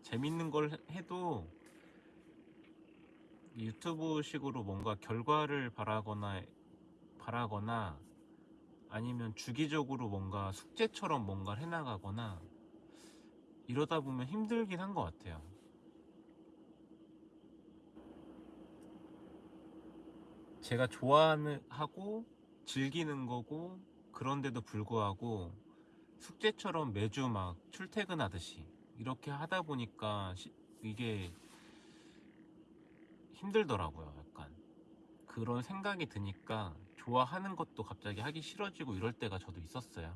재밌는 걸 해- 해도 이 유튜브식으로 뭔가 결과를 바라거나 바라거나 아니면 주기적으로 뭔가 숙제처럼 뭔가를 해나가거나 이러다 보면 힘들긴 한 것 같아요. 제가 좋아하는 하고 즐기는 거고 그런데도 불구하고 숙제처럼 매주 막 출퇴근하듯이 이렇게 하다 보니까 시- 이게 힘들더라고요. 약간 그런 생각이 드니까 좋아하는 것도 갑자기 하기 싫어지고 이럴 때가 저도 있었어요.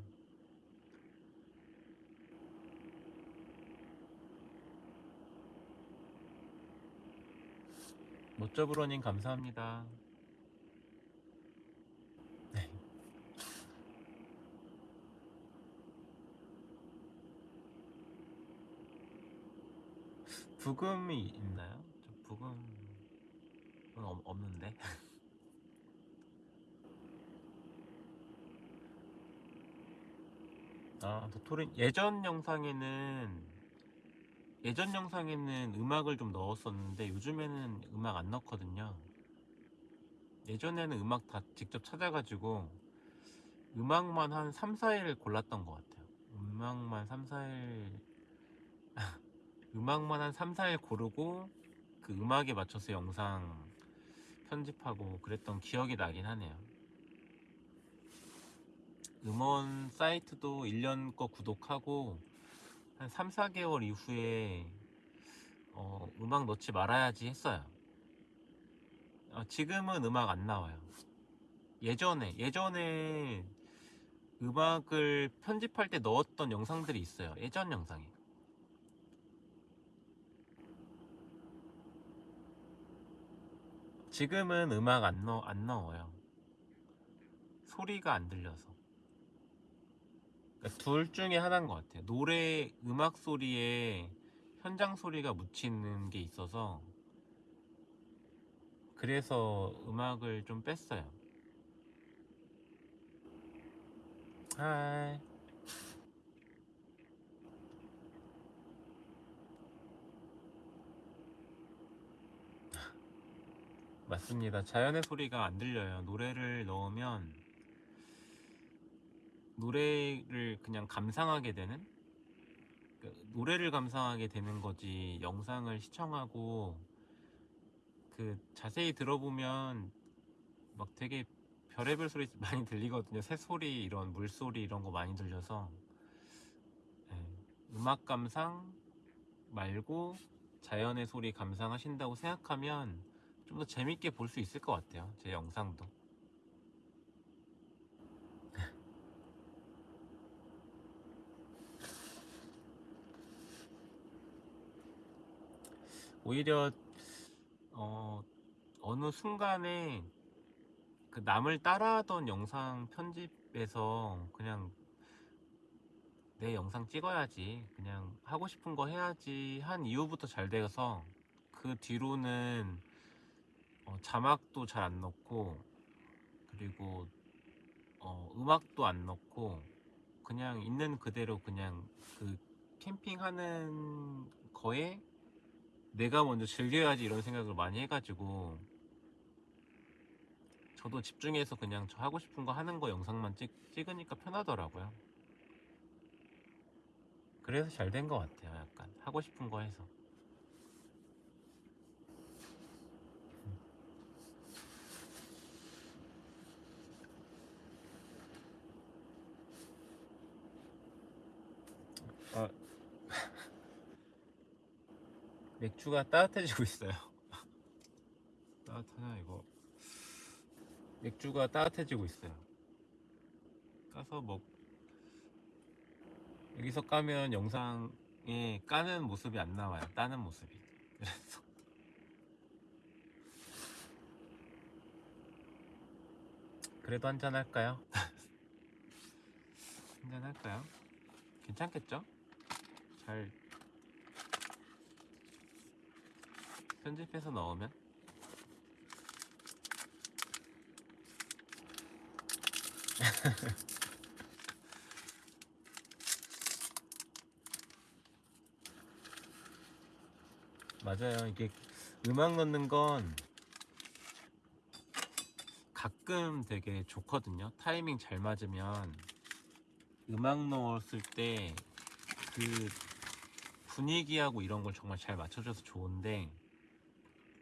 못저브로님 감사합니다. 네. 부금이 있나요? 저 부금은 없- 없는데. (laughs) 아, 도토리 예전 영상에는 예전 영상에는 음악을 좀 넣었었는데 요즘에는 음악 안 넣거든요. 예전에는 음악 다 직접 찾아가지고 음악만 한 3, 4일 골랐던 것 같아요. 음악만 3, 4일 (laughs) 음악만 한 3, 4일 고르고 그 음악에 맞춰서 영상 편집하고 그랬던 기억이 나긴 하네요. 음원 사이트도 1년 거 구독하고 한 3, 4개월 이후에 어, 음악 넣지 말아야지 했어요. 어, 지금은 음악 안 나와요. 예전에 예전에 음악을 편집할 때 넣었던 영상들이 있어요. 예전 영상에. 지금은 음악 안 넣, 안 넣어요. 소리가 안 들려서. 그러니까 둘 중에 하나인 것 같아요. 노래 음악 소리에 현장 소리가 묻히는 게 있어서 그래서 음악을 좀 뺐어요. 하이. 맞습니다. 자연의 소리가 안 들려요. 노래를 넣으면 노래를 그냥 감상하게 되는 그 노래를 감상하게 되는 거지 영상을 시청하고 그 자세히 들어보면 막 되게 별의별 소리 (laughs) 많이 들리거든요. 새소리 이런 물소리 이런 거 많이 들려서 예, 음악 감상 말고 자연의 소리 감상하신다고 생각하면 좀 더 재밌게 볼 수 있을 것 같아요. 제 영상도. 오히려 어, 어느 순간에 그 남을 따라하던 영상 편집에서 그냥 내 영상 찍어야지 그냥 하고 싶은 거 해야지 한 이후부터 잘 돼서 그 뒤로는 어, 자막도 잘 안 넣고 그리고 어, 음악도 안 넣고 그냥 있는 그대로 그냥 그 캠핑하는 거에 내가 먼저 즐겨야지 이런 생각을 많이 해가지고 저도 집중해서 그냥 저 하고 싶은 거 하는 거 영상만 찍, 찍으니까 편하더라고요. 그래서 잘 된 것 같아요. 약간 하고 싶은 거 해서. 아, 맥주가 따뜻해지고 있어요. (laughs) 따뜻하냐 이거? 맥주가 따뜻해지고 있어요. 까서 먹 여기서 까면 영상에 까는 모습이 안 나와요. 따는 모습이. 그래서 그래도 한잔 할까요? (laughs) 한잔 할까요? 괜찮겠죠? 잘 편집해서 넣으면 (laughs) 맞아요. 이게 음악 넣는 건 가끔 되게 좋거든요. 타이밍 잘 맞으면 음악 넣었을 때 그 분위기하고 이런 걸 정말 잘 맞춰줘서 좋은데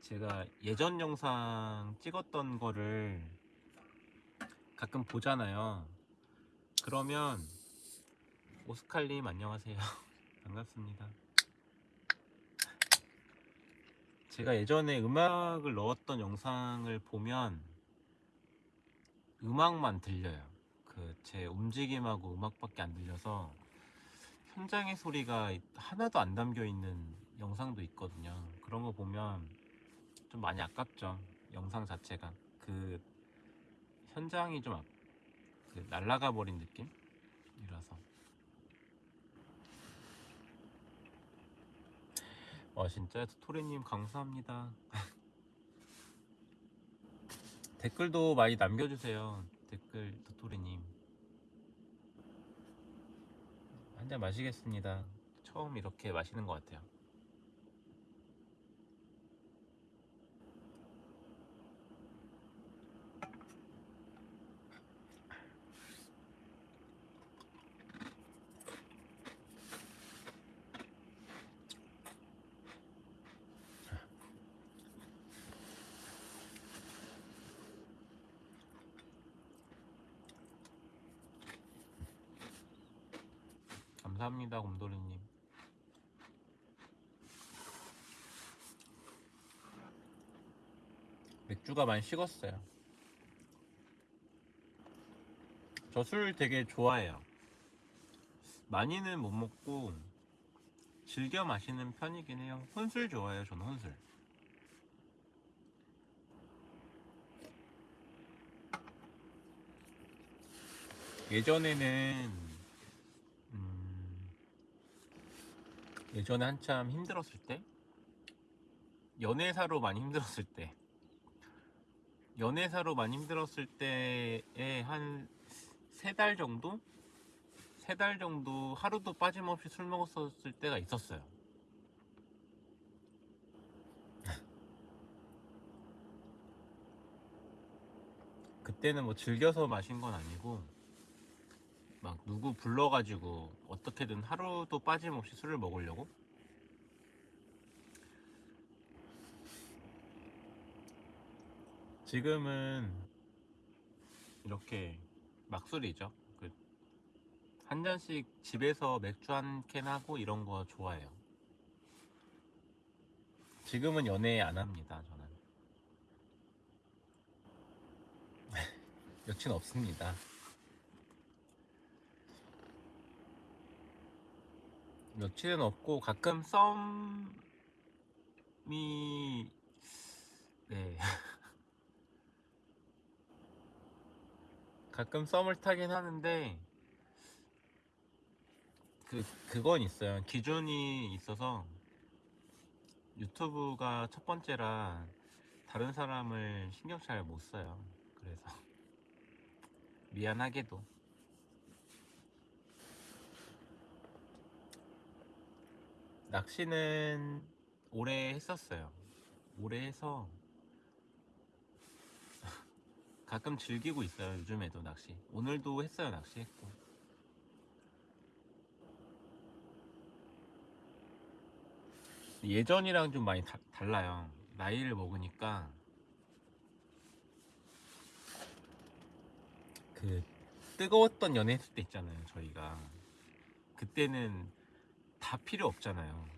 제가 예전 영상 찍었던 거를 가끔 보잖아요. 그러면 오스칼님 안녕하세요. (laughs) 반갑습니다. 제가 예전에 음악을 넣었던 영상을 보면 음악만 들려요. 그 제 움직임하고 음악밖에 안 들려서 현장의 소리가 하나도 안 담겨 있는 영상도 있거든요. 그런 거 보면 좀 많이 아깝죠. 영상 자체가 그 현장이 좀 아- 그 날아가 버린 느낌이라서. 와 진짜 토토리님 감사합니다. (laughs) 댓글도 많이 남겨주세요. 댓글 토토리님. 한 잔 마시겠습니다. 처음 이렇게 마시는 것 같아요. 감사합니다, 곰돌이님. 맥주가 많이 식었어요. 저 술 되게 좋아해요. 많이는 못 먹고 즐겨 마시는 편이긴 해요. 혼술 좋아해요, 저는 혼술. 예전에는 음, 예전에 한참 힘들었을 때 연애사로 많이 힘들었을 때 연애사로 많이 힘들었을 때에 한 세 달 정도 세 달 정도 하루도 빠짐없이 술 먹었었을 때가 있었어요. (laughs) 그때는 뭐 즐겨서 마신 건 아니고 막 누구 불러가지고 어떻게든 하루도 빠짐없이 술을 먹으려고 지금은 이렇게 막술이죠. 그 한 잔씩 집에서 맥주 한 캔 하고 이런 거 좋아해요. 지금은 연애 안 합니다. 저는 (laughs) 여친 없습니다. 여친은 없고 가끔 썸이 네 (laughs) 가끔 썸을 타긴 하는데 그 그건 있어요. 기준이 있어서 유튜브가 첫 번째라 다른 사람을 신경 잘 못 써요. 그래서 (laughs) 미안하게도 낚시는 오래 했었어요. 오래 해서 (laughs) 가끔 즐기고 있어요. 요즘에도 낚시. 오늘도 했어요. 낚시했고. 예전이랑 좀 많이 다- 달라요. 나이를 먹으니까 그 뜨거웠던 연애 했을 때 있잖아요. 저희가 그때는 다 필요 없잖아요.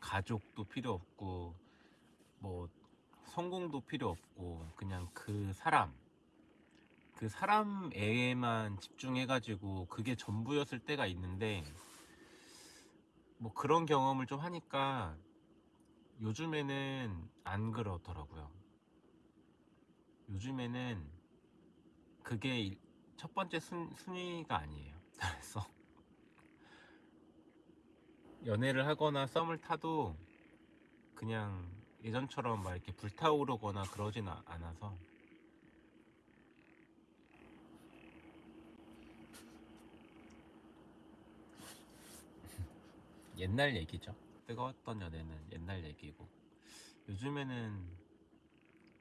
가족도 필요 없고 뭐 성공도 필요 없고 그냥 그 사람 그 사람에만 집중해가지고 그게 전부였을 때가 있는데 뭐 그런 경험을 좀 하니까 요즘에는 안 그러더라고요. 요즘에는 그게 일- 첫 번째 순, 순위가 아니에요. (laughs) 그래서 연애를 하거나 썸을 타도 그냥 예전처럼 막 이렇게 불타오르거나 그러진 아- 않아서 (laughs) 옛날 얘기죠. 뜨거웠던 연애는 옛날 얘기고 요즘에는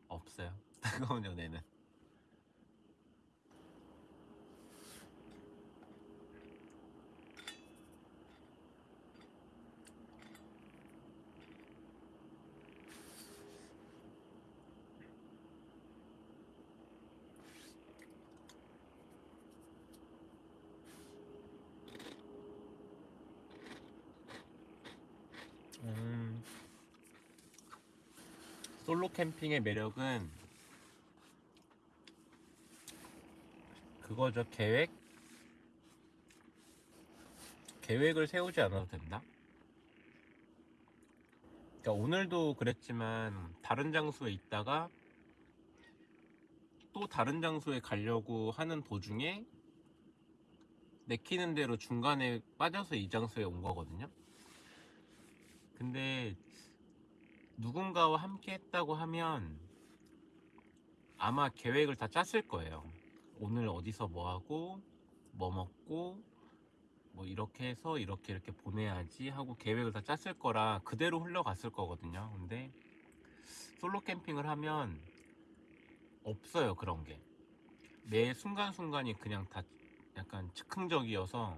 없어요. (laughs) 뜨거운 연애는. 음, 솔로 캠핑의 매력은 그거죠. 계획? 계획을 세우지 않아도 된다? 그러니까 오늘도 그랬지만 다른 장소에 있다가 또 다른 장소에 가려고 하는 도중에 내키는 대로 중간에 빠져서 이 장소에 온 거거든요. 근데 누군가와 함께 했다고 하면 아마 계획을 다 짰을 거예요. 오늘 어디서 뭐 하고 뭐 먹고 뭐 이렇게 해서 이렇게 이렇게 보내야지 하고 계획을 다 짰을 거라 그대로 흘러갔을 거거든요. 근데 솔로 캠핑을 하면 없어요 그런 게. 매 순간순간이 그냥 다 약간 즉흥적이어서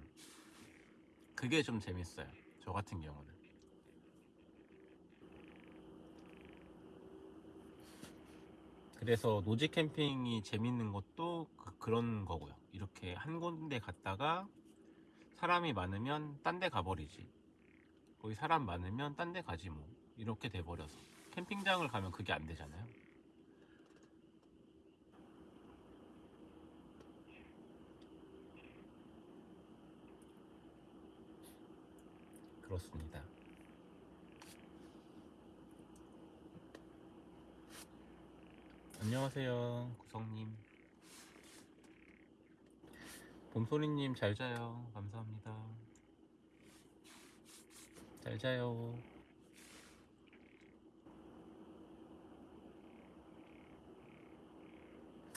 그게 좀 재밌어요. 저 같은 경우는. 그래서 노지 캠핑이 재밌는 것도 그, 런 거고요. 이렇게 한 군데 갔다가 사람이 많으면 딴 데 가버리지. 거기 사람 많으면 딴 데 가지 뭐. 이렇게 돼버려서. 캠핑장을 가면 그게 안 되잖아요. 그렇습니다. 안녕하세요, 구성님. 봄소리님 잘 자요. 감사합니다. 잘 자요.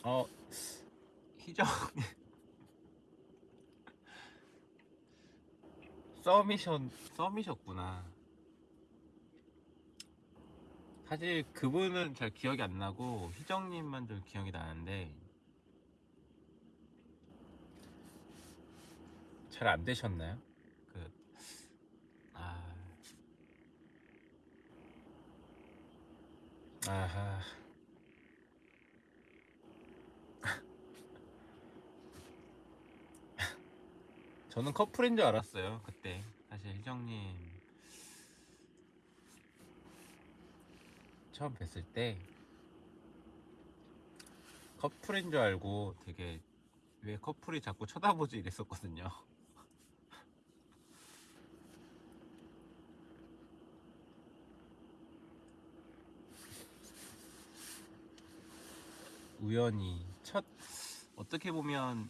어, 희정. (laughs) 썸이션, 썸이셨구나. 사실 그분은 잘 기억이 안 나고, 희정님만 좀 기억이 나는데, 잘 안 되셨나요? 그, 아, 아하. (laughs) 저는 커플인 줄 알았어요, 그때. 사실 희정님 처음 뵀을 때 커플인 줄 알고 되게 왜 커플이 자꾸 쳐다보지 이랬었거든요. (laughs) 우연히 첫 어떻게 보면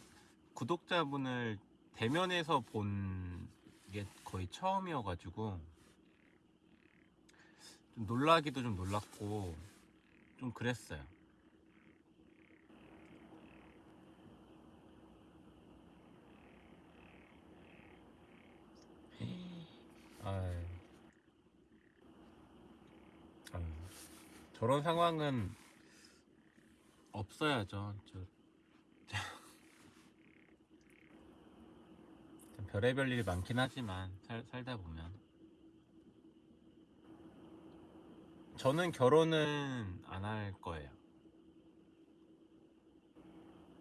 구독자분을 대면에서 본 게 거의 처음이어가지고 좀 놀라기도 좀 놀랐고 좀 그랬어요. 아유. 아유. 저런 상황은 없어야죠. 저, (laughs) 참 별의별 일이 많긴 하지만 살, 살다 보면 저는 결혼은 안 할 거예요.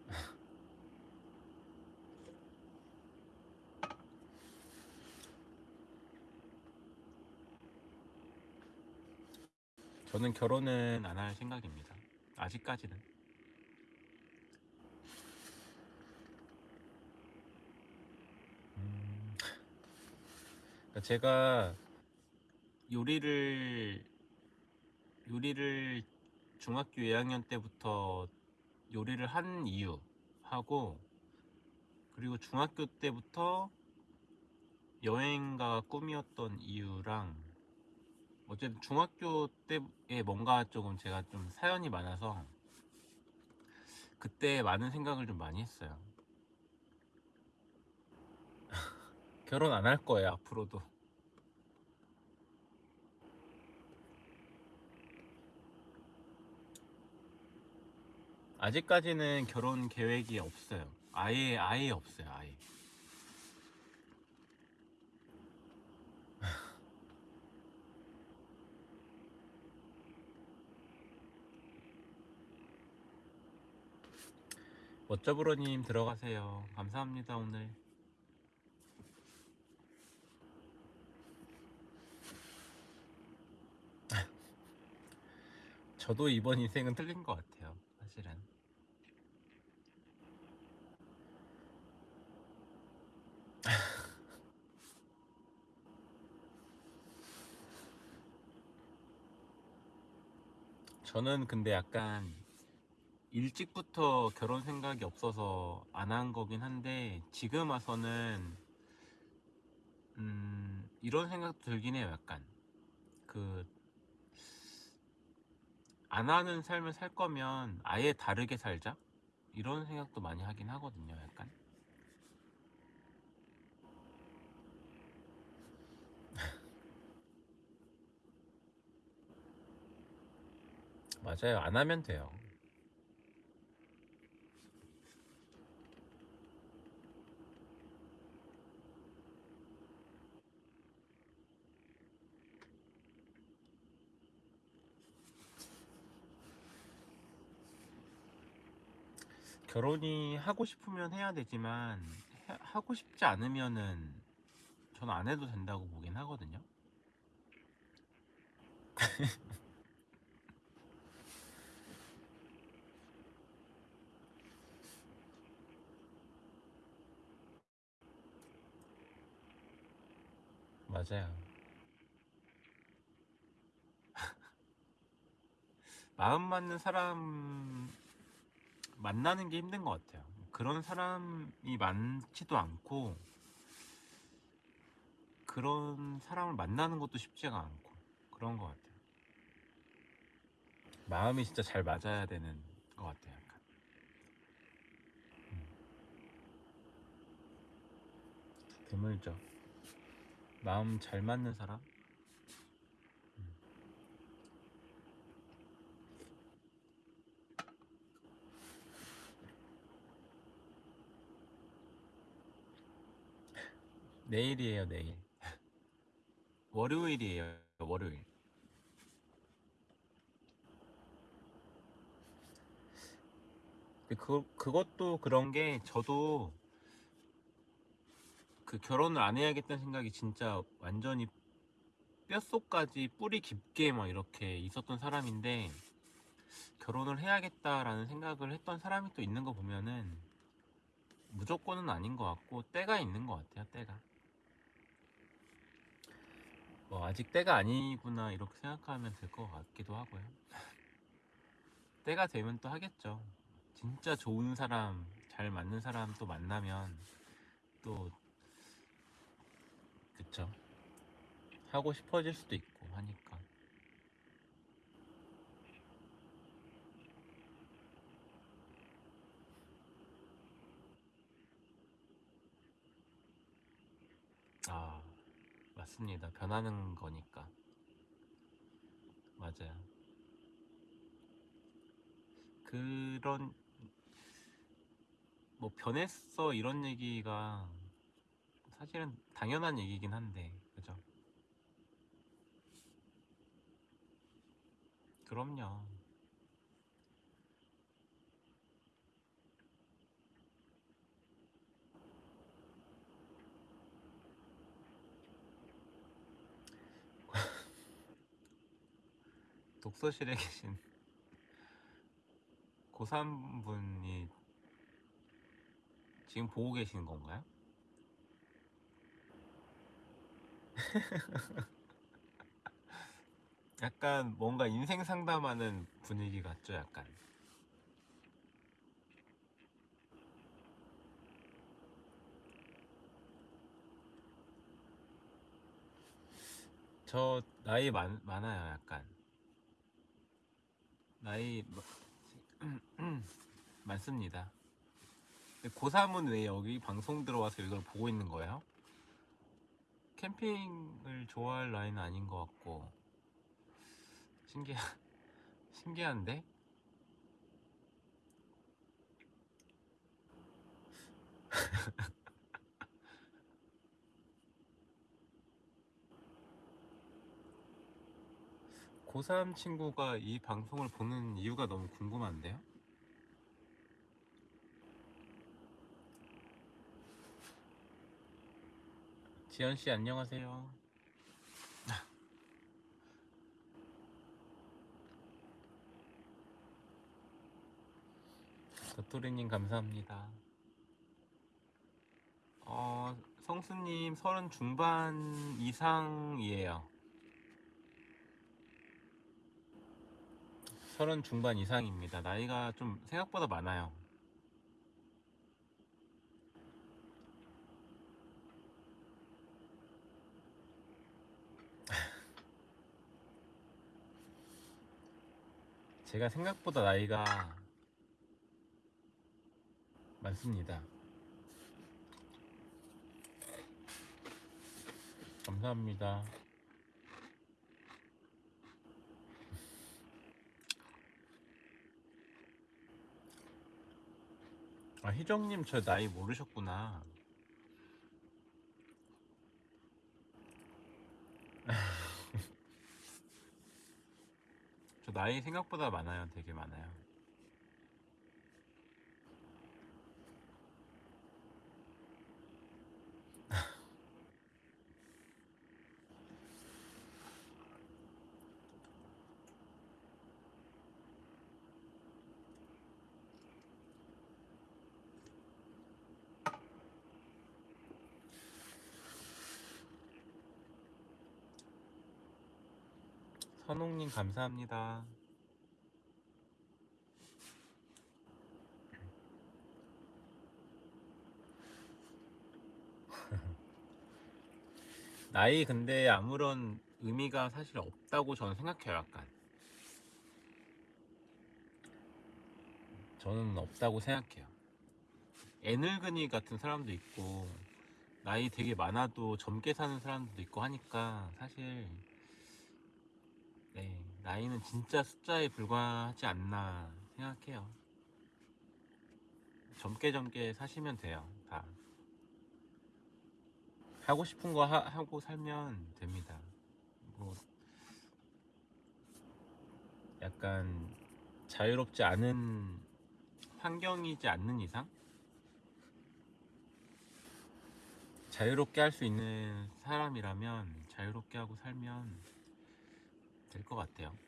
(laughs) 저는 결혼은 안 할 생각입니다. 아직까지는. 음, 제가 요리를 요리를 중학교 2학년 때부터 요리를 한 이유 하고 그리고 중학교 때부터 여행가 꿈이었던 이유랑 어쨌든 중학교 때에 뭔가 조금 제가 좀 사연이 많아서 그때 많은 생각을 좀 많이 했어요. (laughs) 결혼 안 할 거예요, 앞으로도. 아직까지는 결혼 계획이 없어요. 아예 아예 없어요. 아예. (sighs) 멋져브로님 들어가세요. 감사합니다 오늘. (laughs) 저도 이번 인생은 틀린 것 같아요. 사실은. (laughs) 저는 근데 약간 일찍부터 결혼 생각이 없어서 안 한 거긴 한데 지금 와서는 음, 이런 생각도 들긴 해요. 약간 그 안 하는 삶을 살 거면 아예 다르게 살자 이런 생각도 많이 하긴 하거든요. 약간 맞아요. 안 하면 돼요. 결혼이 하고 싶으면 해야 되지만 해- 하고 싶지 않으면은 저는 안 해도 된다고 보긴 하거든요. (laughs) 맞아요. (laughs) 마음 맞는 사람 만나는 게 힘든 것 같아요. 그런 사람이 많지도 않고 그런 사람을 만나는 것도 쉽지가 않고 그런 것 같아요. 마음이 진짜 잘 맞아야 되는 것 같아요. 약간. 음. 드물죠. 마음 잘 맞는 사람? 음. 내일이에요, 내일. (laughs) 월요일이에요, 월요일. 그, 그것도 그런 게 저도 그 결혼을 안 해야겠다는 생각이 진짜 완전히 뼛속까지 뿌리 깊게 막 이렇게 있었던 사람인데 결혼을 해야겠다라는 생각을 했던 사람이 또 있는 거 보면은 무조건은 아닌 것 같고 때가 있는 것 같아요 때가. 뭐 아직 때가 아니구나 이렇게 생각하면 될 것 같기도 하고요. (laughs) 때가 되면 또 하겠죠. 진짜 좋은 사람 잘 맞는 사람 또 만나면 또 그쵸. 하고 싶어질 수도 있고 하니까. 아 맞습니다. 변하는 거니까. 맞아요. 그런 뭐 변했어 이런 얘기가 사실은 당연한 얘기긴 한데 그죠 그럼요 (laughs) 독서실에 계신 고3 분이 지금 보고 계시는 건가요? (laughs) 약간 뭔가 인생 상담하는 분위기 같죠, 약간. 저 나이 많, 많아요, 약간. 나이 마- (clears throat) 많습니다. 근데 고3은 왜 여기 방송 들어와서 이걸 보고 있는 거예요? 캠핑을 좋아할 나이는 아닌 것 같고 신기하, (laughs) 신기한데? (laughs) 고3 친구가 이 방송을 보는 이유가 너무 궁금한데요? 지연 씨 안녕하세요. 도토리님 감사합니다. 어, 성수님 서른 중반 이상이에요. 서른 중반 이상입니다. 나이가 좀 생각보다 많아요. 제가 생각보다 나이가 많습니다. 감사합니다. 아, 희정님 저 나이 모르셨구나. (laughs) 저 나이 생각보다 많아요. 되게 많아요. 선홍님 감사합니다. (laughs) 나이 근데 아무런 의미가 사실 없다고 저는 생각해요 약간 저는 없다고 생각해요 애늙은이 같은 사람도 있고 나이 되게 많아도 젊게 사는 사람도 있고 하니까 사실 네, 나이는 진짜 숫자에 불과하지 않나 생각해요. 젊게 젊게 사시면 돼요 다. 하고 싶은 거 하, 하고 살면 됩니다. 뭐 약간 자유롭지 않은 환경이지 않는 이상? 자유롭게 할 수 있는 사람이라면 자유롭게 하고 살면 될 것 같아요.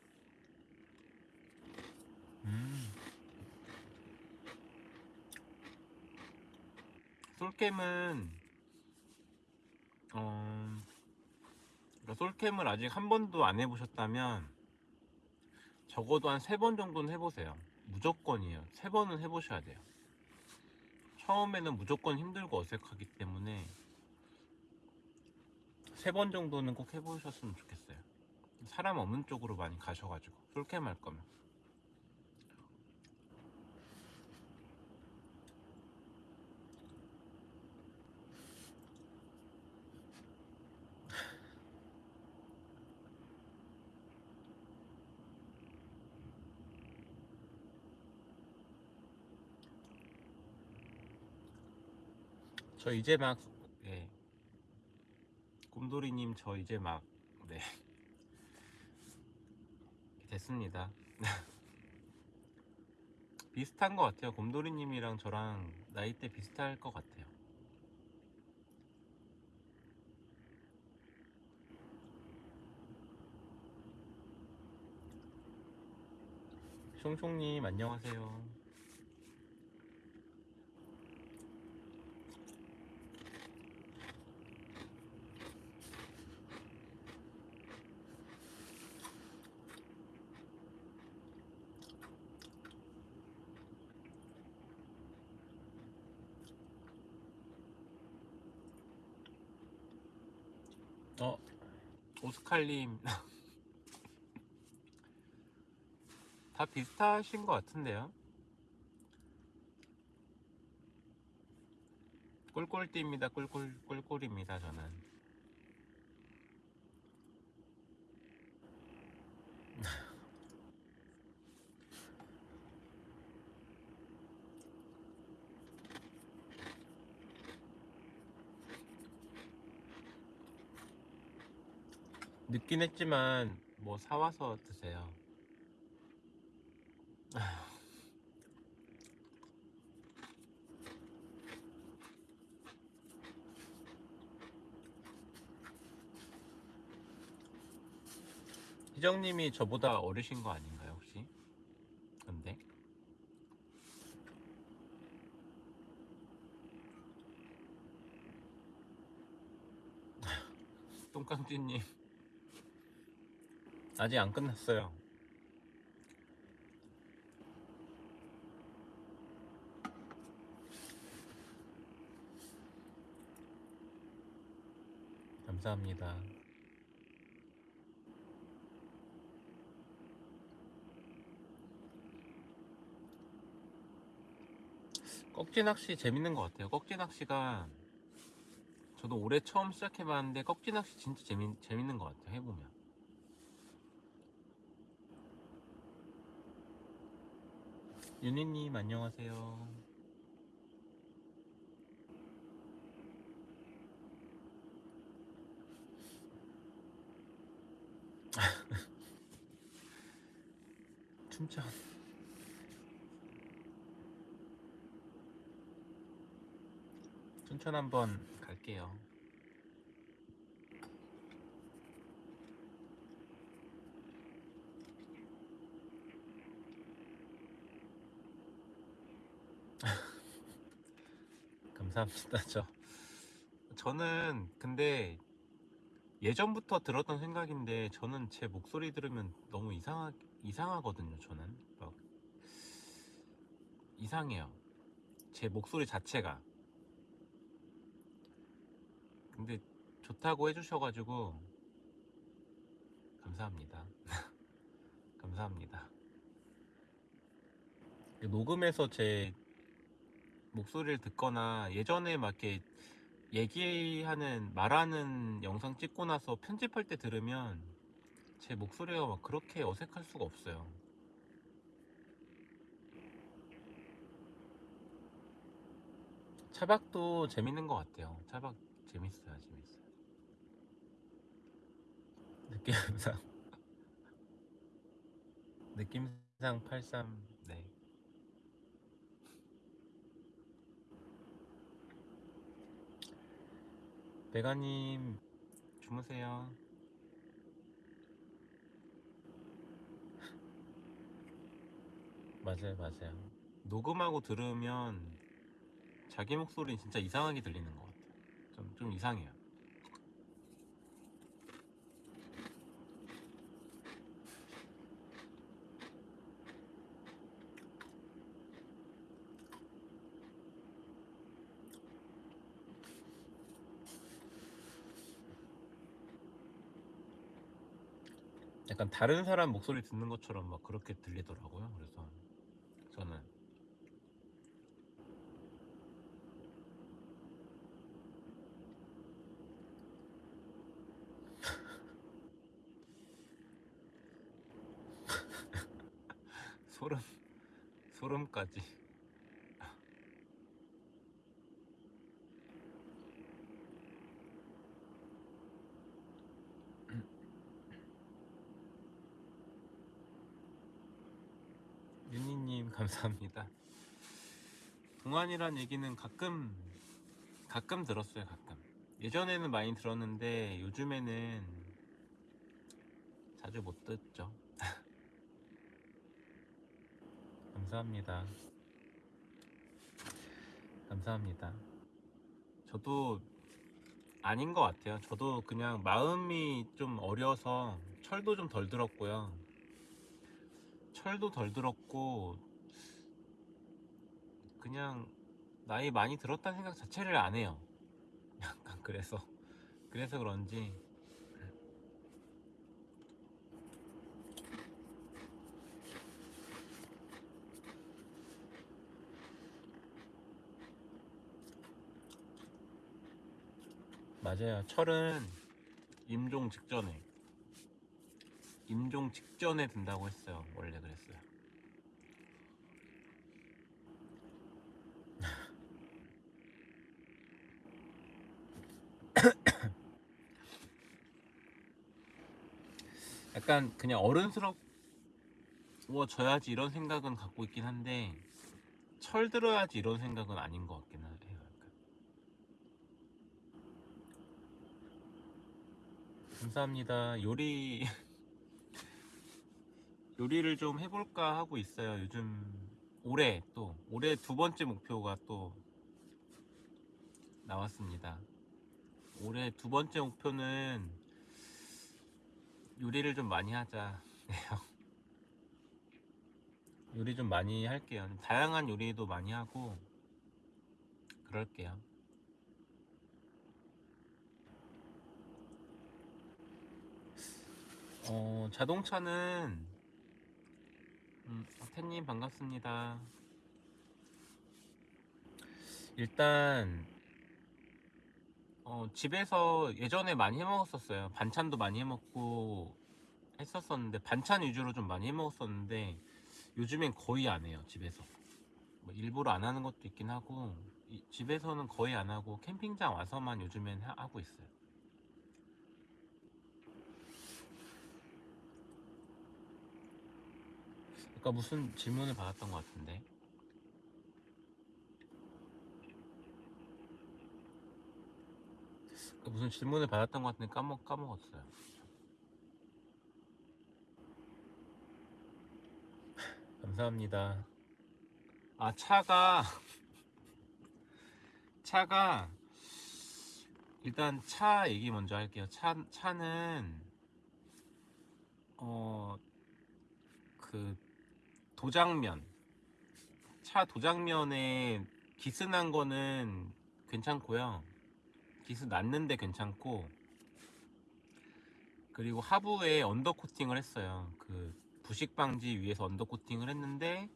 음. 솔캠은 어, 그러니까 솔캠을 아직 한 번도 안 해보셨다면 적어도 한 세 번 정도는 해보세요. 무조건이에요. 세 번은 해보셔야 돼요. 처음에는 무조건 힘들고 어색하기 때문에 세 번 정도는 꼭 해보셨으면 좋겠어요. 사람 없는 쪽으로 많이 가셔가지고 솔캠 할 거면. 저 이제 막 예. 곰돌이님 저 이제 막 네. 됐습니다. (laughs) 비슷한 것 같아요. 곰돌이님이랑 저랑 나이대 비슷할 것 같아요. 숑숑님 안녕하세요. 어 오스칼님 (laughs) 다 비슷하신 것 같은데요? 꿀꿀띠입니다. 꿀꿀 꿀꿀입니다. 저는 늦긴 했지만 뭐 사와서 드세요. (sighs) 희정님이 저보다 어리신 거 아닌가요 혹시? 근데 (laughs) 똥깡띠님 아직 안 끝났어요. 감사합니다. 꺽지 낚시 재밌는 것 같아요. 꺽지 낚시가 저도 올해 처음 시작해봤는데 꺽지 낚시 진짜 재미, 재밌는 것 같아요. 해보면. 윤희님 안녕하세요. (laughs) 춘천. 춘천 한번 갈게요. 감사합니다. 저 저는 근데 예전부터 들었던 생각인데 저는 제 목소리 들으면 너무 이상하 이상하거든요. 저는 막 이상해요. 제 목소리 자체가. 근데 좋다고 해주셔가지고 감사합니다. (laughs) 감사합니다. 녹음해서 제 목소리를 듣거나 예전에 막 이렇게 얘기하는 말하는 영상 찍고 나서 편집할 때 들으면 제 목소리가 막 그렇게 어색할 수가 없어요. 차박도 재밌는 것 같아요. 차박 재밌어요, 재밌어요. 느낌상 (laughs) 느낌상 83 네. 배가님 주무세요. (laughs) 맞아요, 맞아요. 녹음하고 들으면 자기 목소리는 진짜 이상하게 들리는 것 같아요. 좀, 좀 이상해요. 약간 다른 사람 목소리 듣는 것처럼 막 그렇게 들리더라고요. 그래서 저는 소름 소름까지 윤희님 감사합니다. 동안이란 얘기는 가끔 가끔 들었어요. 가끔 예전에는 많이 들었는데 요즘에는 자주 못 듣죠. (laughs) 감사합니다. 감사합니다. 저도 아닌 것 같아요. 저도 그냥 마음이 좀 어려서 철도 좀 덜 들었고요. 철도 덜 들었고 그냥 나이 많이 들었다는 생각 자체를 안 해요. (laughs) 약간 그래서 그래서 그런지 맞아요. 철은 임종 직전에 임종 직전에 든다고 했어요. 원래 그랬어요. (coughs) 약간 그냥 어른스러워져야지 이런 생각은 갖고 있긴 한데 철 들어야지 이런 생각은 아닌 것 같긴 해요. 감사합니다. 요리 (laughs) 요리를 좀 해볼까 하고 있어요. 요즘 올해 또 올해 두 번째 목표가 또 나왔습니다. 올해 두 번째 목표는 요리를 좀 많이 하자. (laughs) 요리 좀 많이 할게요. 다양한 요리도 많이 하고 그럴게요. 어, 자동차는 음, 태님 반갑습니다. 일단 어, 집에서 예전에 많이 해 먹었었어요. 반찬도 많이 해 먹고 했었었는데 반찬 위주로 좀 많이 해 먹었었는데 요즘엔 거의 안 해요. 집에서. 뭐 일부러 안 하는 것도 있긴 하고 이- 집에서는 거의 안 하고 캠핑장 와서만 요즘엔 하- 하고 있어요. 아까 무슨 질문을 받았던 것 같은데. 아까 무슨 질문을 받았던 것 같은데 까먹, 까먹었어요. (laughs) 감사합니다. 아, 차가, (laughs) 차가, 일단 차 얘기 먼저 할게요. 차, 차는, 어, 그, 도장면, 차 도장면에 기스난 거는 괜찮고요. 빗은 났는데 괜찮고 그리고 하부에 under coating을 했어요. 그 부식 방지 위해서 under coating을 했는데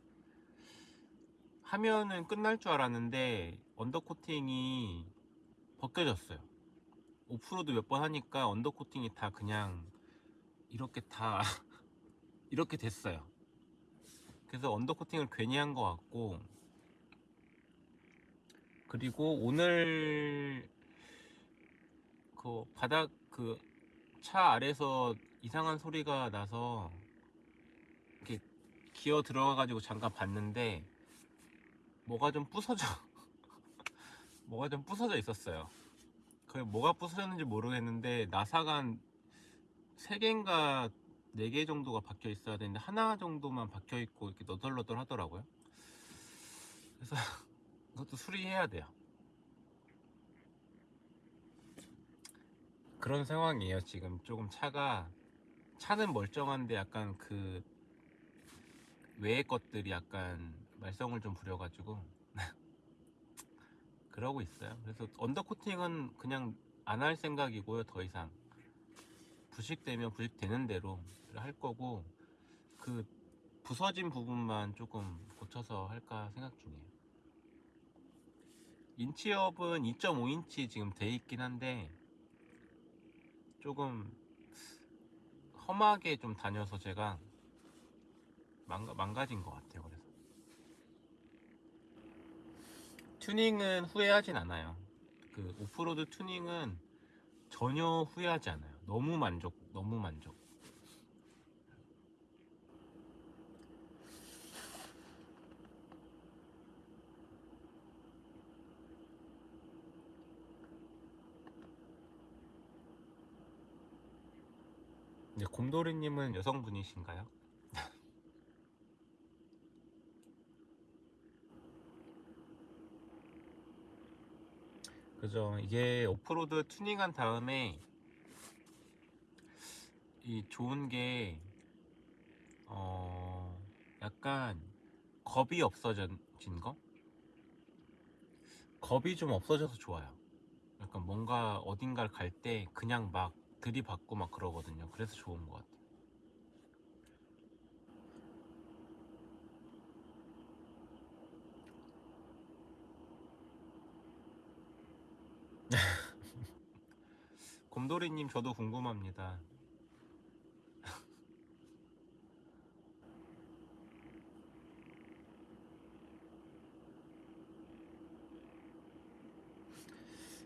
하면은 끝날 줄 알았는데 under coating이 벗겨졌어요. 오프로드 몇 번 하니까 under coating이 다 그냥 이렇게 다 (laughs) 이렇게 됐어요. 그래서 under coating을 괜히 한 것 같고 그리고 오늘 그 바닥 그 차 아래서 이상한 소리가 나서 이렇게 기어 들어가가지고 잠깐 봤는데 뭐가 좀 부서져 (laughs) 뭐가 좀 부서져 있었어요. 그 뭐가 부서졌는지 모르겠는데 나사가 3개인가 4개 정도가 박혀 있어야 되는데 하나 정도만 박혀 있고 이렇게 너덜너덜 하더라고요. 그래서 (laughs) 그것도 수리해야 돼요. 그런 상황이에요. 지금 조금 차가 차는 멀쩡한데 약간 그 외의 것들이 약간 말썽을 좀 부려가지고 (laughs) 그러고 있어요. 그래서 언더 코팅은 그냥 안 할 생각이고요. 더 이상 부식되면 부식되는 대로 할 거고 그 부서진 부분만 조금 고쳐서 할까 생각 중이에요. 인치업은 2.5인치 지금 돼 있긴 한데 조금 험하게 좀 다녀서 제가 망가, 망가진 것 같아요. 그래서 튜닝은 후회하진 않아요. 그 오프로드 튜닝은 전혀 후회하지 않아요. 너무 만족, 너무 만족. 네, 곰돌이님은 여성분이신가요? (laughs) 그죠. 이게 오프로드 튜닝한 다음에 이 좋은 게, 어, 약간 겁이 없어진 거? 겁이 좀 없어져서 좋아요. 약간 뭔가 어딘가를 갈 때 그냥 막 들이받고 막 그러거든요. 그래서 좋은 것 같아요. (laughs) 곰돌이님 저도 궁금합니다. (laughs)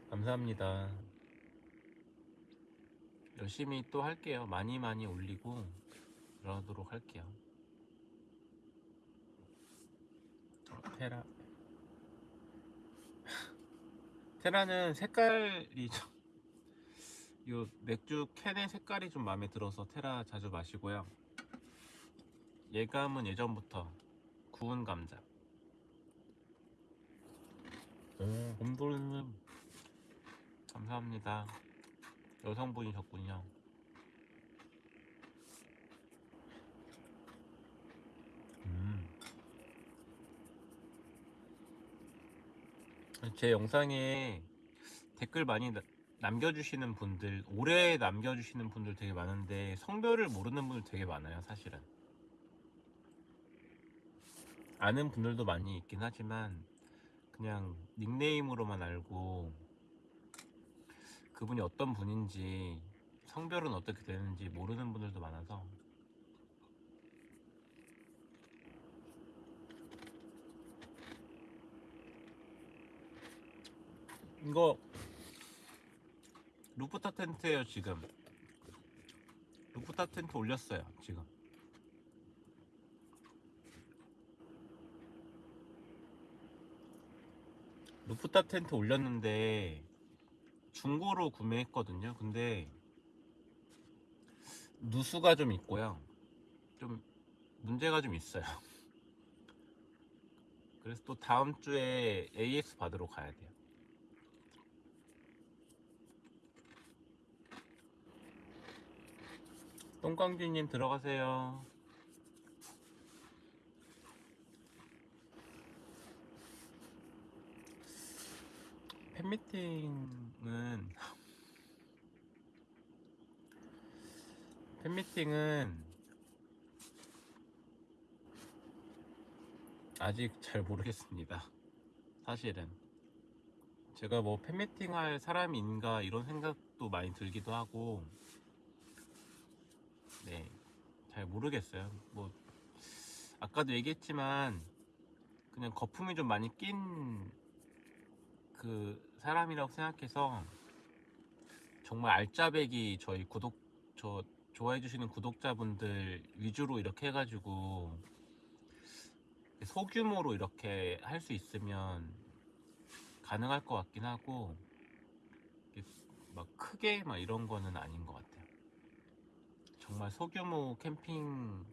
감사합니다. 열심히 또 할게요. 많이 많이 올리고 그러도록 할게요. 어, 테라 (laughs) 테라는 색깔이 좀 (laughs) 요 맥주 캔의 색깔이 좀 마음에 들어서 테라 자주 마시고요. 예감은 예전부터 구운 감자. 오, 곰돌이님 감사합니다. 여성분이셨군요. 음. 제 영상에 댓글 많이 나- 남겨주시는 분들, 오래 남겨주시는 분들 되게 많은데 성별을 모르는 분들 되게 많아요, 사실은. 아는 분들도 많이 있긴 하지만 그냥 닉네임으로만 알고 그분이 어떤 분인지 성별은 어떻게 되는지 모르는 분들도 많아서. 이거 루프탑 텐트예요 지금. 루프탑 텐트 올렸어요 지금. 루프탑 텐트 올렸는데 중고로 구매했거든요. 근데 누수가 좀 있고요. 좀 문제가 좀 있어요. (laughs) 그래서 또 다음 주에 AS 받으러 가야 돼요. 똥광쥐님 들어가세요. 팬미팅은 팬미팅은 아직 잘 모르겠습니다. 사실은 제가 뭐 팬미팅 할 사람인가 이런 생각도 많이 들기도 하고 네, 잘 모르겠어요. 뭐 아까도 얘기했지만 그냥 거품이 좀 많이 낀 그 사람이라고 생각해서 정말 알짜배기 저희 구독 저 좋아해 주시는 구독자분들 위주로 이렇게 해가지고 소규모로 이렇게 할 수 있으면 가능할 것 같긴 하고 막 크게 막 이런 거는 아닌 것 같아요. 정말 소규모 캠핑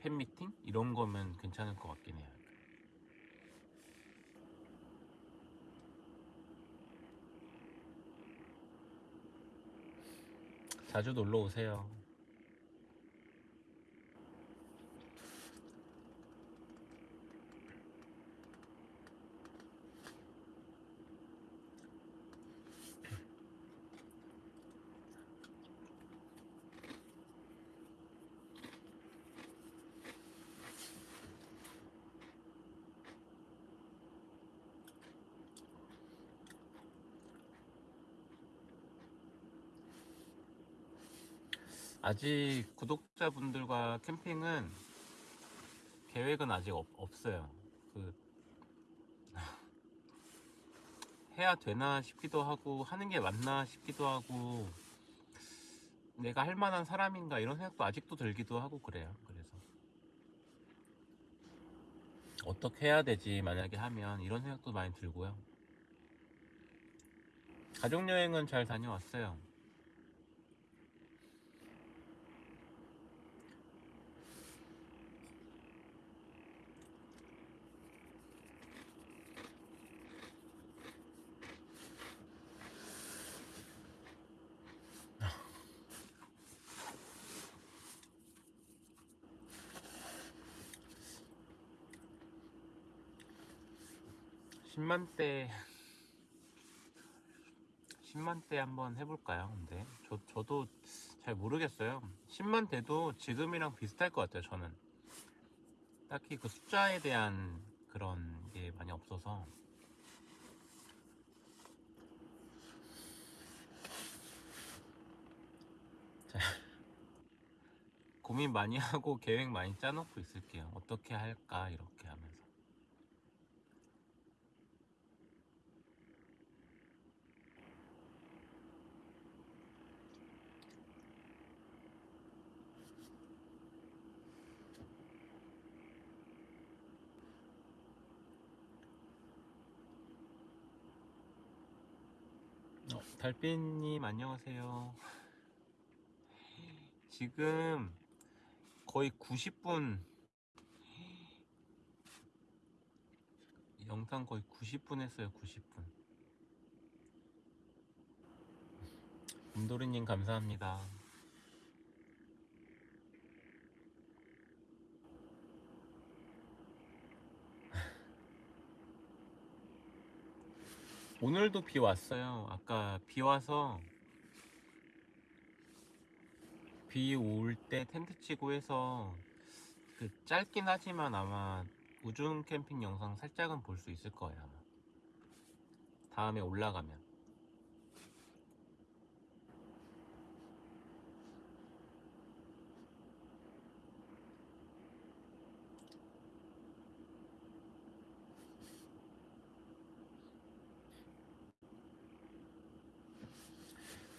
팬미팅 이런 거면 괜찮을 것 같긴 해요. 자주 놀러 오세요. 아직 구독자분들과 캠핑은 계획은 아직 없, 없어요. 그 (laughs) 해야 되나 싶기도 하고 하는 게 맞나 싶기도 하고 내가 할 만한 사람인가 이런 생각도 아직도 들기도 하고 그래요. 그래서 어떻게 해야 되지 만약에 하면 이런 생각도 많이 들고요. 가족 여행은 잘 다녀왔어요. 십만대 10만 대 한번 해볼까요? 근데 저, 저도 잘 모르겠어요. 10만 대도 지금이랑 비슷할 것 같아요. 저는 딱히 그 숫자에 대한 그런 게 많이 없어서 자, 고민 많이 하고 계획 많이 짜놓고 있을게요. 어떻게 할까 이렇게 하면서. 어, 달빛님 안녕하세요. 지금 거의 90분 영상 거의 90분 했어요. 90분. 김도리님 감사합니다. 오늘도 비 왔어요. 아까 비 와서 비 올 때 텐트 치고 해서 그 짧긴 하지만 아마 우중 캠핑 영상 살짝은 볼 수 있을 거예요. 아마. 다음에 올라가면.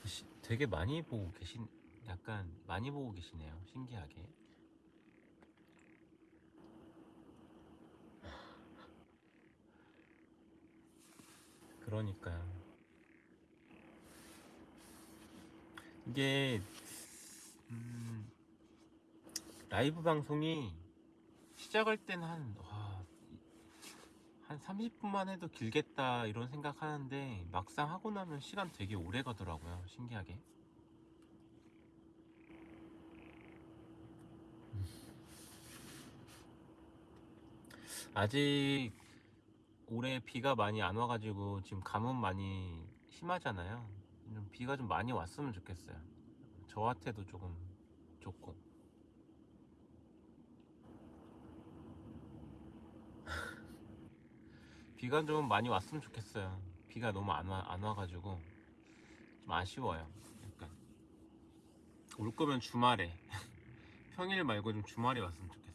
시- 되게 많이 보고 계신, 약간 많이 보고 계시네요. 신기하게. 그러니까요. 이게, 음, 라이브 방송이 시작할 때는 한, 와, 한 30분만 해도 길겠다 이런 생각 하는데 막상 하고 나면 시간 되게 오래 가더라고요. 신기하게. 아직 올해 비가 많이 안 와가지고 지금 가뭄 많이 심하잖아요. 좀 비가 좀 많이 왔으면 좋겠어요. 저한테도 조금 좋고. 비가 좀 많이 왔으면 좋겠어요. 비가 너무 안 와, 안 와가지고 좀 아쉬워요. 약간 올 거면 주말에 (laughs) 평일 말고 좀 주말에 왔으면 좋겠어요.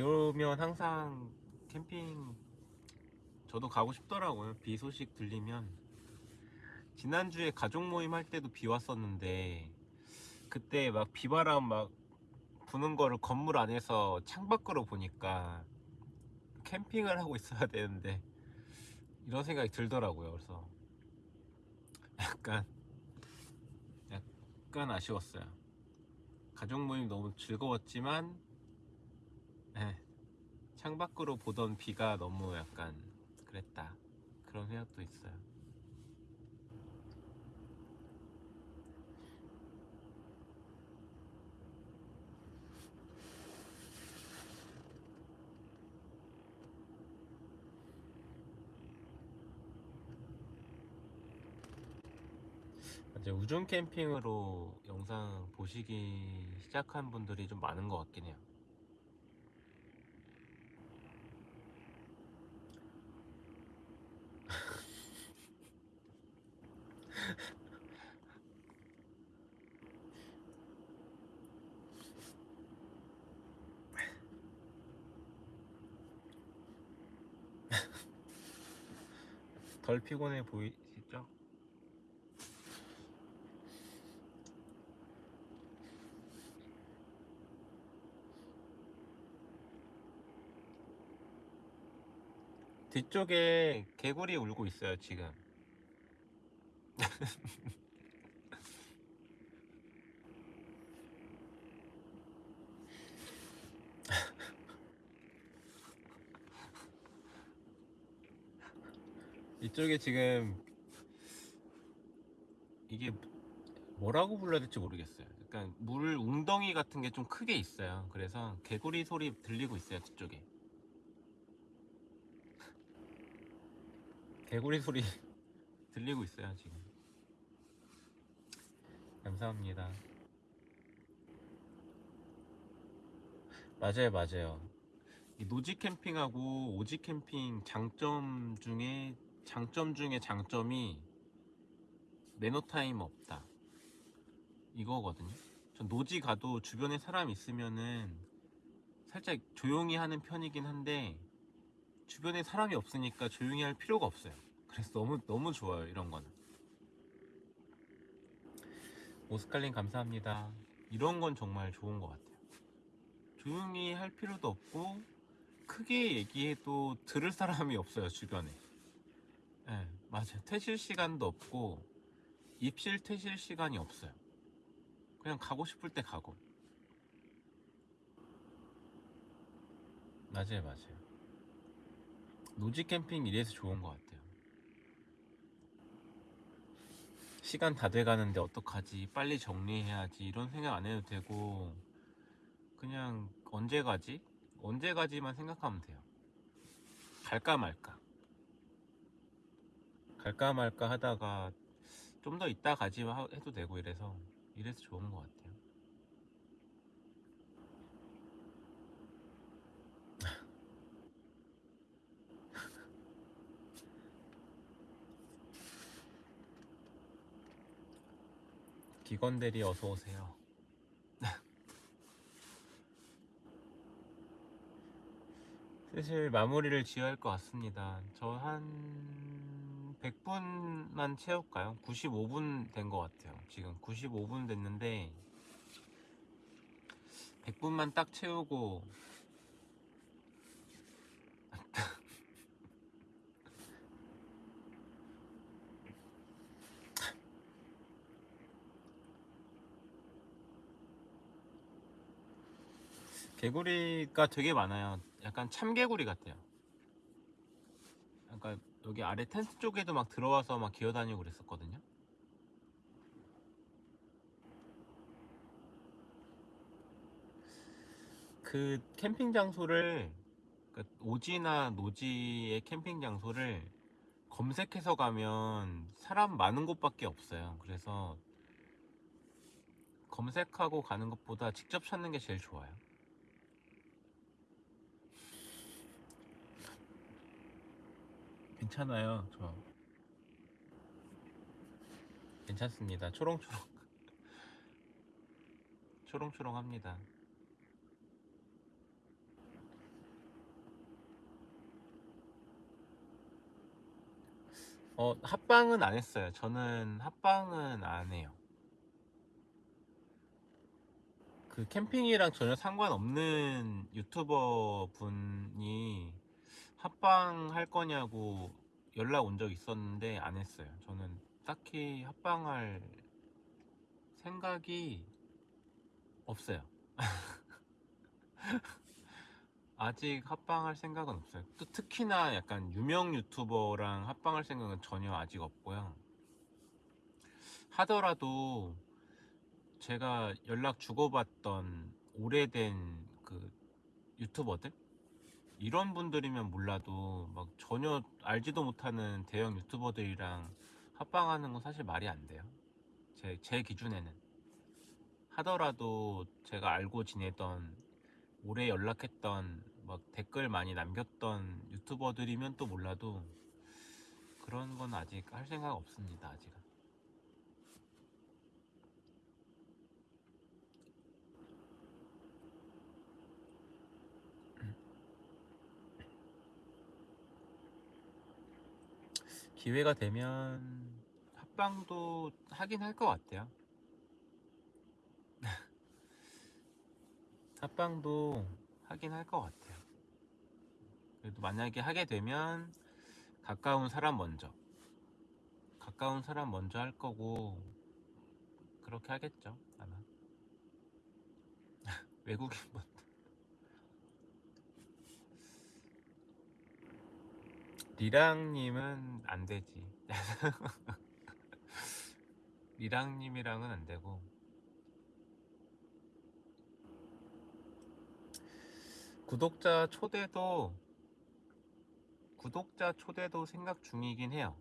비 오면 항상 캠핑 저도 가고 싶더라고요. 비 소식 들리면 지난주에 가족 모임 할 때도 비 왔었는데 그때 막 비바람 막 부는 거를 건물 안에서 창밖으로 보니까 캠핑을 하고 있어야 되는데 이런 생각이 들더라고요. 그래서 약간 약간 아쉬웠어요. 가족 모임 너무 즐거웠지만 예, 창밖으로 보던 비가 너무 약간 그랬다. 그런 생각도 있어요. 이제 우중 캠핑으로 영상 보시기 시작한 분들이 좀 많은 것 같긴 해요. (laughs) 덜 피곤해 보이시죠? 뒤쪽에 개구리 울고 있어요, 지금. (laughs) 이쪽에 지금 이게 뭐라고 불러야 될지 모르겠어요. 약간 물 웅덩이 같은 게 좀 크게 있어요. 그래서 개구리 소리 들리고 있어요, 뒤쪽에. 개구리 소리 (laughs) 들리고 있어요, 지금. 감사합니다. 맞아요, 맞아요. 이 노지 캠핑하고 오지 캠핑 장점 중에 장점 중에 장점이 매너 타임 없다. 이거거든요. 전 노지 가도 주변에 사람 있으면은 살짝 조용히 하는 편이긴 한데 주변에 사람이 없으니까 조용히 할 필요가 없어요. 그래서 너무 너무 좋아요 이런 거는. 오스칼린 감사합니다. 이런 건 정말 좋은 것 같아요. 조용히 할 필요도 없고 크게 얘기해도 들을 사람이 없어요 주변에. 네, 맞아요. 퇴실 시간도 없고 입실 퇴실 시간이 없어요. 그냥 가고 싶을 때 가고. 맞아요, 맞아요. 노지 캠핑 이래서 좋은 것 같아요. 시간 다 돼가는데 어떡하지? 빨리 정리해야지. 이런 생각 안 해도 되고, 그냥 언제 가지? 언제 가지만 생각하면 돼요. 갈까 말까. 갈까 말까 하다가 좀 더 이따 가지 하- 해도 되고 이래서 이래서 좋은 것 같아요. 기건 대리 어서 오세요. (laughs) 슬슬 마무리를 지어야 할 것 같습니다. 저 한 100분만 채울까요? 95분 된 것 같아요. 지금 95분 됐는데 100분만 딱 채우고 개구리가 되게 많아요. 약간 참개구리 같아요. 약간 여기 아래 텐트 쪽에도 막 들어와서 막 기어다니고 그랬었거든요. 그 캠핑 장소를 그 오지나 노지의 캠핑 장소를 검색해서 가면 사람 많은 곳밖에 없어요. 그래서 검색하고 가는 것보다 직접 찾는 게 제일 좋아요. 괜찮아요, 저. 괜찮습니다. 초롱초롱. (laughs) 초롱초롱합니다. 어, 합방은 안 했어요. 저는 합방은 안 해요. 그 캠핑이랑 전혀 상관없는 유튜버 분이 합방 할 거냐고 연락 온 적 있었는데 안 했어요. 저는 딱히 합방할 생각이 없어요. (laughs) 아직 합방할 생각은 없어요. 또 특히나 약간 유명 유튜버랑 합방할 생각은 전혀 아직 없고요. 하더라도 제가 연락 주고받던 오래된 그 유튜버들 이런 분들이면 몰라도 막 전혀 알지도 못하는 대형 유튜버들이랑 합방하는 건 사실 말이 안 돼요. 제, 제 기준에는 하더라도 제가 알고 지내던 오래 연락했던 막 댓글 많이 남겼던 유튜버들이면 또 몰라도 그런 건 아직 할 생각 없습니다. 아직은. 기회가 되면 합방도 하긴 할 것 같아요. (laughs) 합방도 하긴 할 것 같아요. 그래도 만약에 하게 되면 가까운 사람 먼저. 가까운 사람 먼저 할 거고, 그렇게 하겠죠, 아마. (laughs) 외국인 분. 리랑님은 안 되지. (laughs) 리랑님이랑은 안 되고. 구독자 초대도 구독자 초대도 생각 중이긴 해요.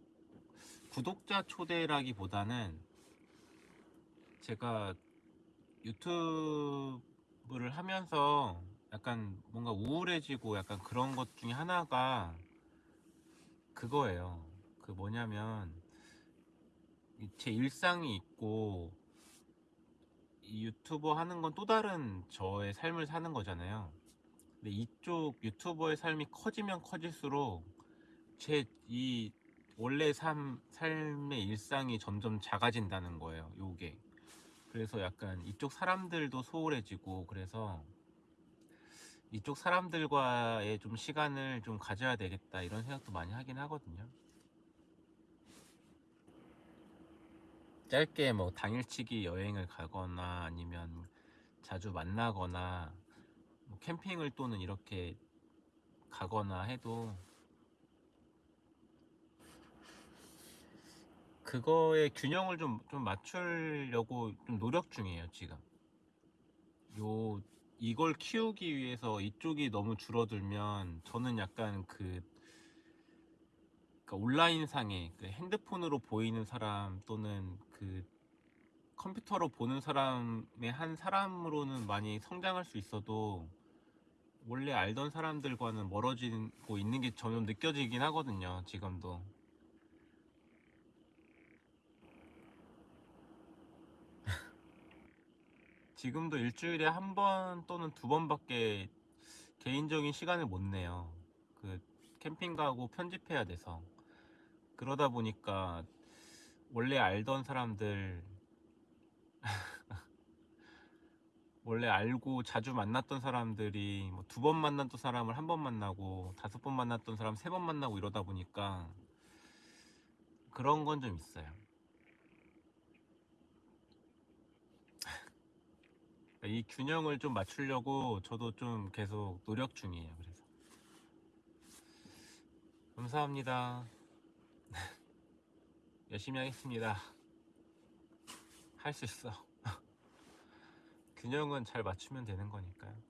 구독자 초대라기보다는 제가 유튜브를 하면서 약간 뭔가 우울해지고 약간 그런 것 중에 하나가 그거예요. 그 뭐냐면 이제 일상이 있고 이 유튜버 하는 건 또 다른 저의 삶을 사는 거잖아요. 근데 이쪽 유튜버의 삶이 커지면 커질수록 제 이 원래 삶, 삶의 일상이 점점 작아진다는 거예요. 요게. 그래서 약간 이쪽 사람들도 소홀해지고 그래서 이쪽 사람들과의 좀 시간을 좀 가져야 되겠다 이런 생각도 많이 하긴 하거든요. 짧게 뭐 당일치기 여행을 가거나 아니면 자주 만나거나 뭐 캠핑을 또는 이렇게 가거나 해도 그거의 균형을 좀, 좀 맞추려고 좀 노력 중이에요, 지금. 요, 이걸 키우기 위해서 이쪽이 너무 줄어들면 저는 약간 그, 그러니까 온라인상에 그 핸드폰으로 보이는 사람 또는 그 컴퓨터로 보는 사람의 한 사람으로는 많이 성장할 수 있어도 원래 알던 사람들과는 멀어지고 있는 게 점점 느껴지긴 하거든요, 지금도. 지금도 일주일에 한 번 또는 두 번밖에 개인적인 시간을 못 내요. 그 캠핑 가고 편집해야 돼서. 그러다 보니까 원래 알던 사람들 (laughs) 원래 알고 자주 만났던 사람들이 뭐 두 번 만났던 사람을 한 번 만나고 다섯 번 만났던 사람 세 번 만나고 이러다 보니까 그런 건 좀 있어요. 이 균형을 좀 맞추려고 저도 좀 계속 노력 중이에요. 그래서 감사합니다. (laughs) 열심히 하겠습니다. 할 수 있어. (laughs) 균형은 잘 맞추면 되는 거니까요.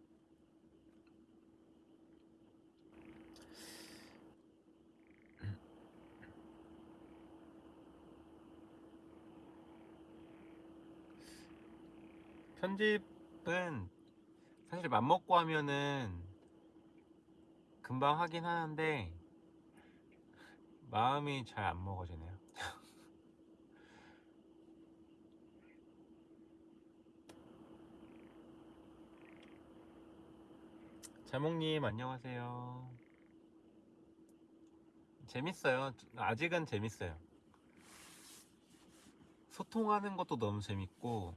편집 은 사실 맘먹고 하면은 금방 하긴 하는데 마음이 잘 안 먹어지네요. (laughs) 자몽님 안녕하세요. 재밌어요. 아직은 재밌어요. 소통하는 것도 너무 재밌고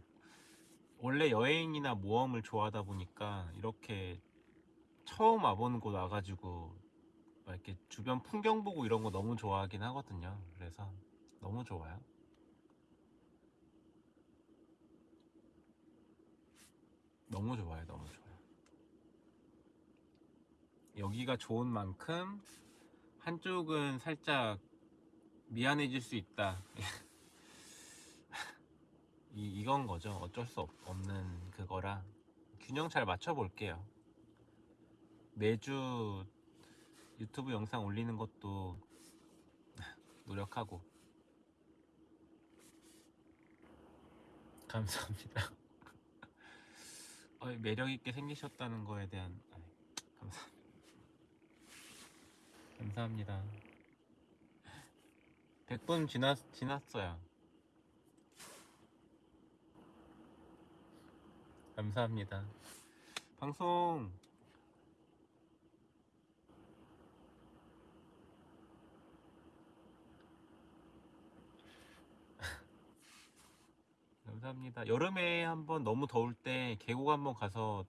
원래 여행이나 모험을 좋아하다 보니까 이렇게 처음 와보는 곳 와가지고 막 이렇게 주변 풍경 보고 이런 거 너무 좋아하긴 하거든요. 그래서 너무 좋아요. 너무 좋아요. 너무 좋아요. 여기가 좋은 만큼 한쪽은 살짝 미안해질 수 있다. (laughs) 이, 이건 거죠. 어쩔 수 없, 없는 그거라 균형 잘 맞춰 볼게요. 매주 유튜브 영상 올리는 것도 (laughs) 노력하고 감사합니다. (laughs) 어, 매력 있게 생기셨다는 거에 대한 아이, 감사합니다. 감사합니다. (laughs) 100분 지났, 지났어요. 감사합니다. 방송 (laughs) 감사합니다. 여름에 한번 너무 더울 때 계곡 한번 가서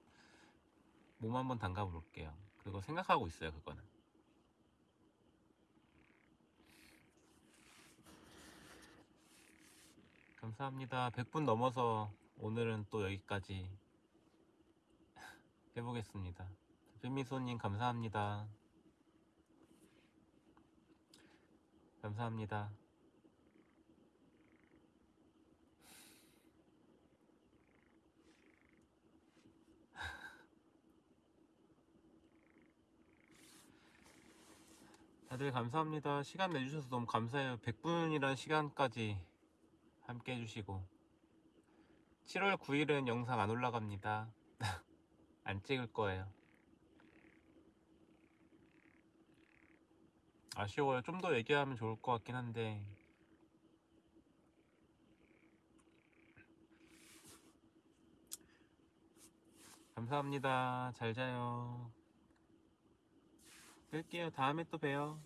몸 한번 담가 볼게요. 그거 생각하고 있어요, 그거는. 감사합니다. 100분 넘어서 오늘은 또 여기까지 해보겠습니다. 필미소님 감사합니다. 감사합니다. (laughs) 다들 감사합니다. 시간 내주셔서 너무 감사해요. 100분이란 시간까지 함께 해주시고 7월 9일은 영상 안 올라갑니다. (laughs) 안 찍을 거예요. 아쉬워요. 좀 더 얘기하면 좋을 것 같긴 한데 감사합니다. 잘 자요. 끌게요. 다음에 또 봬요.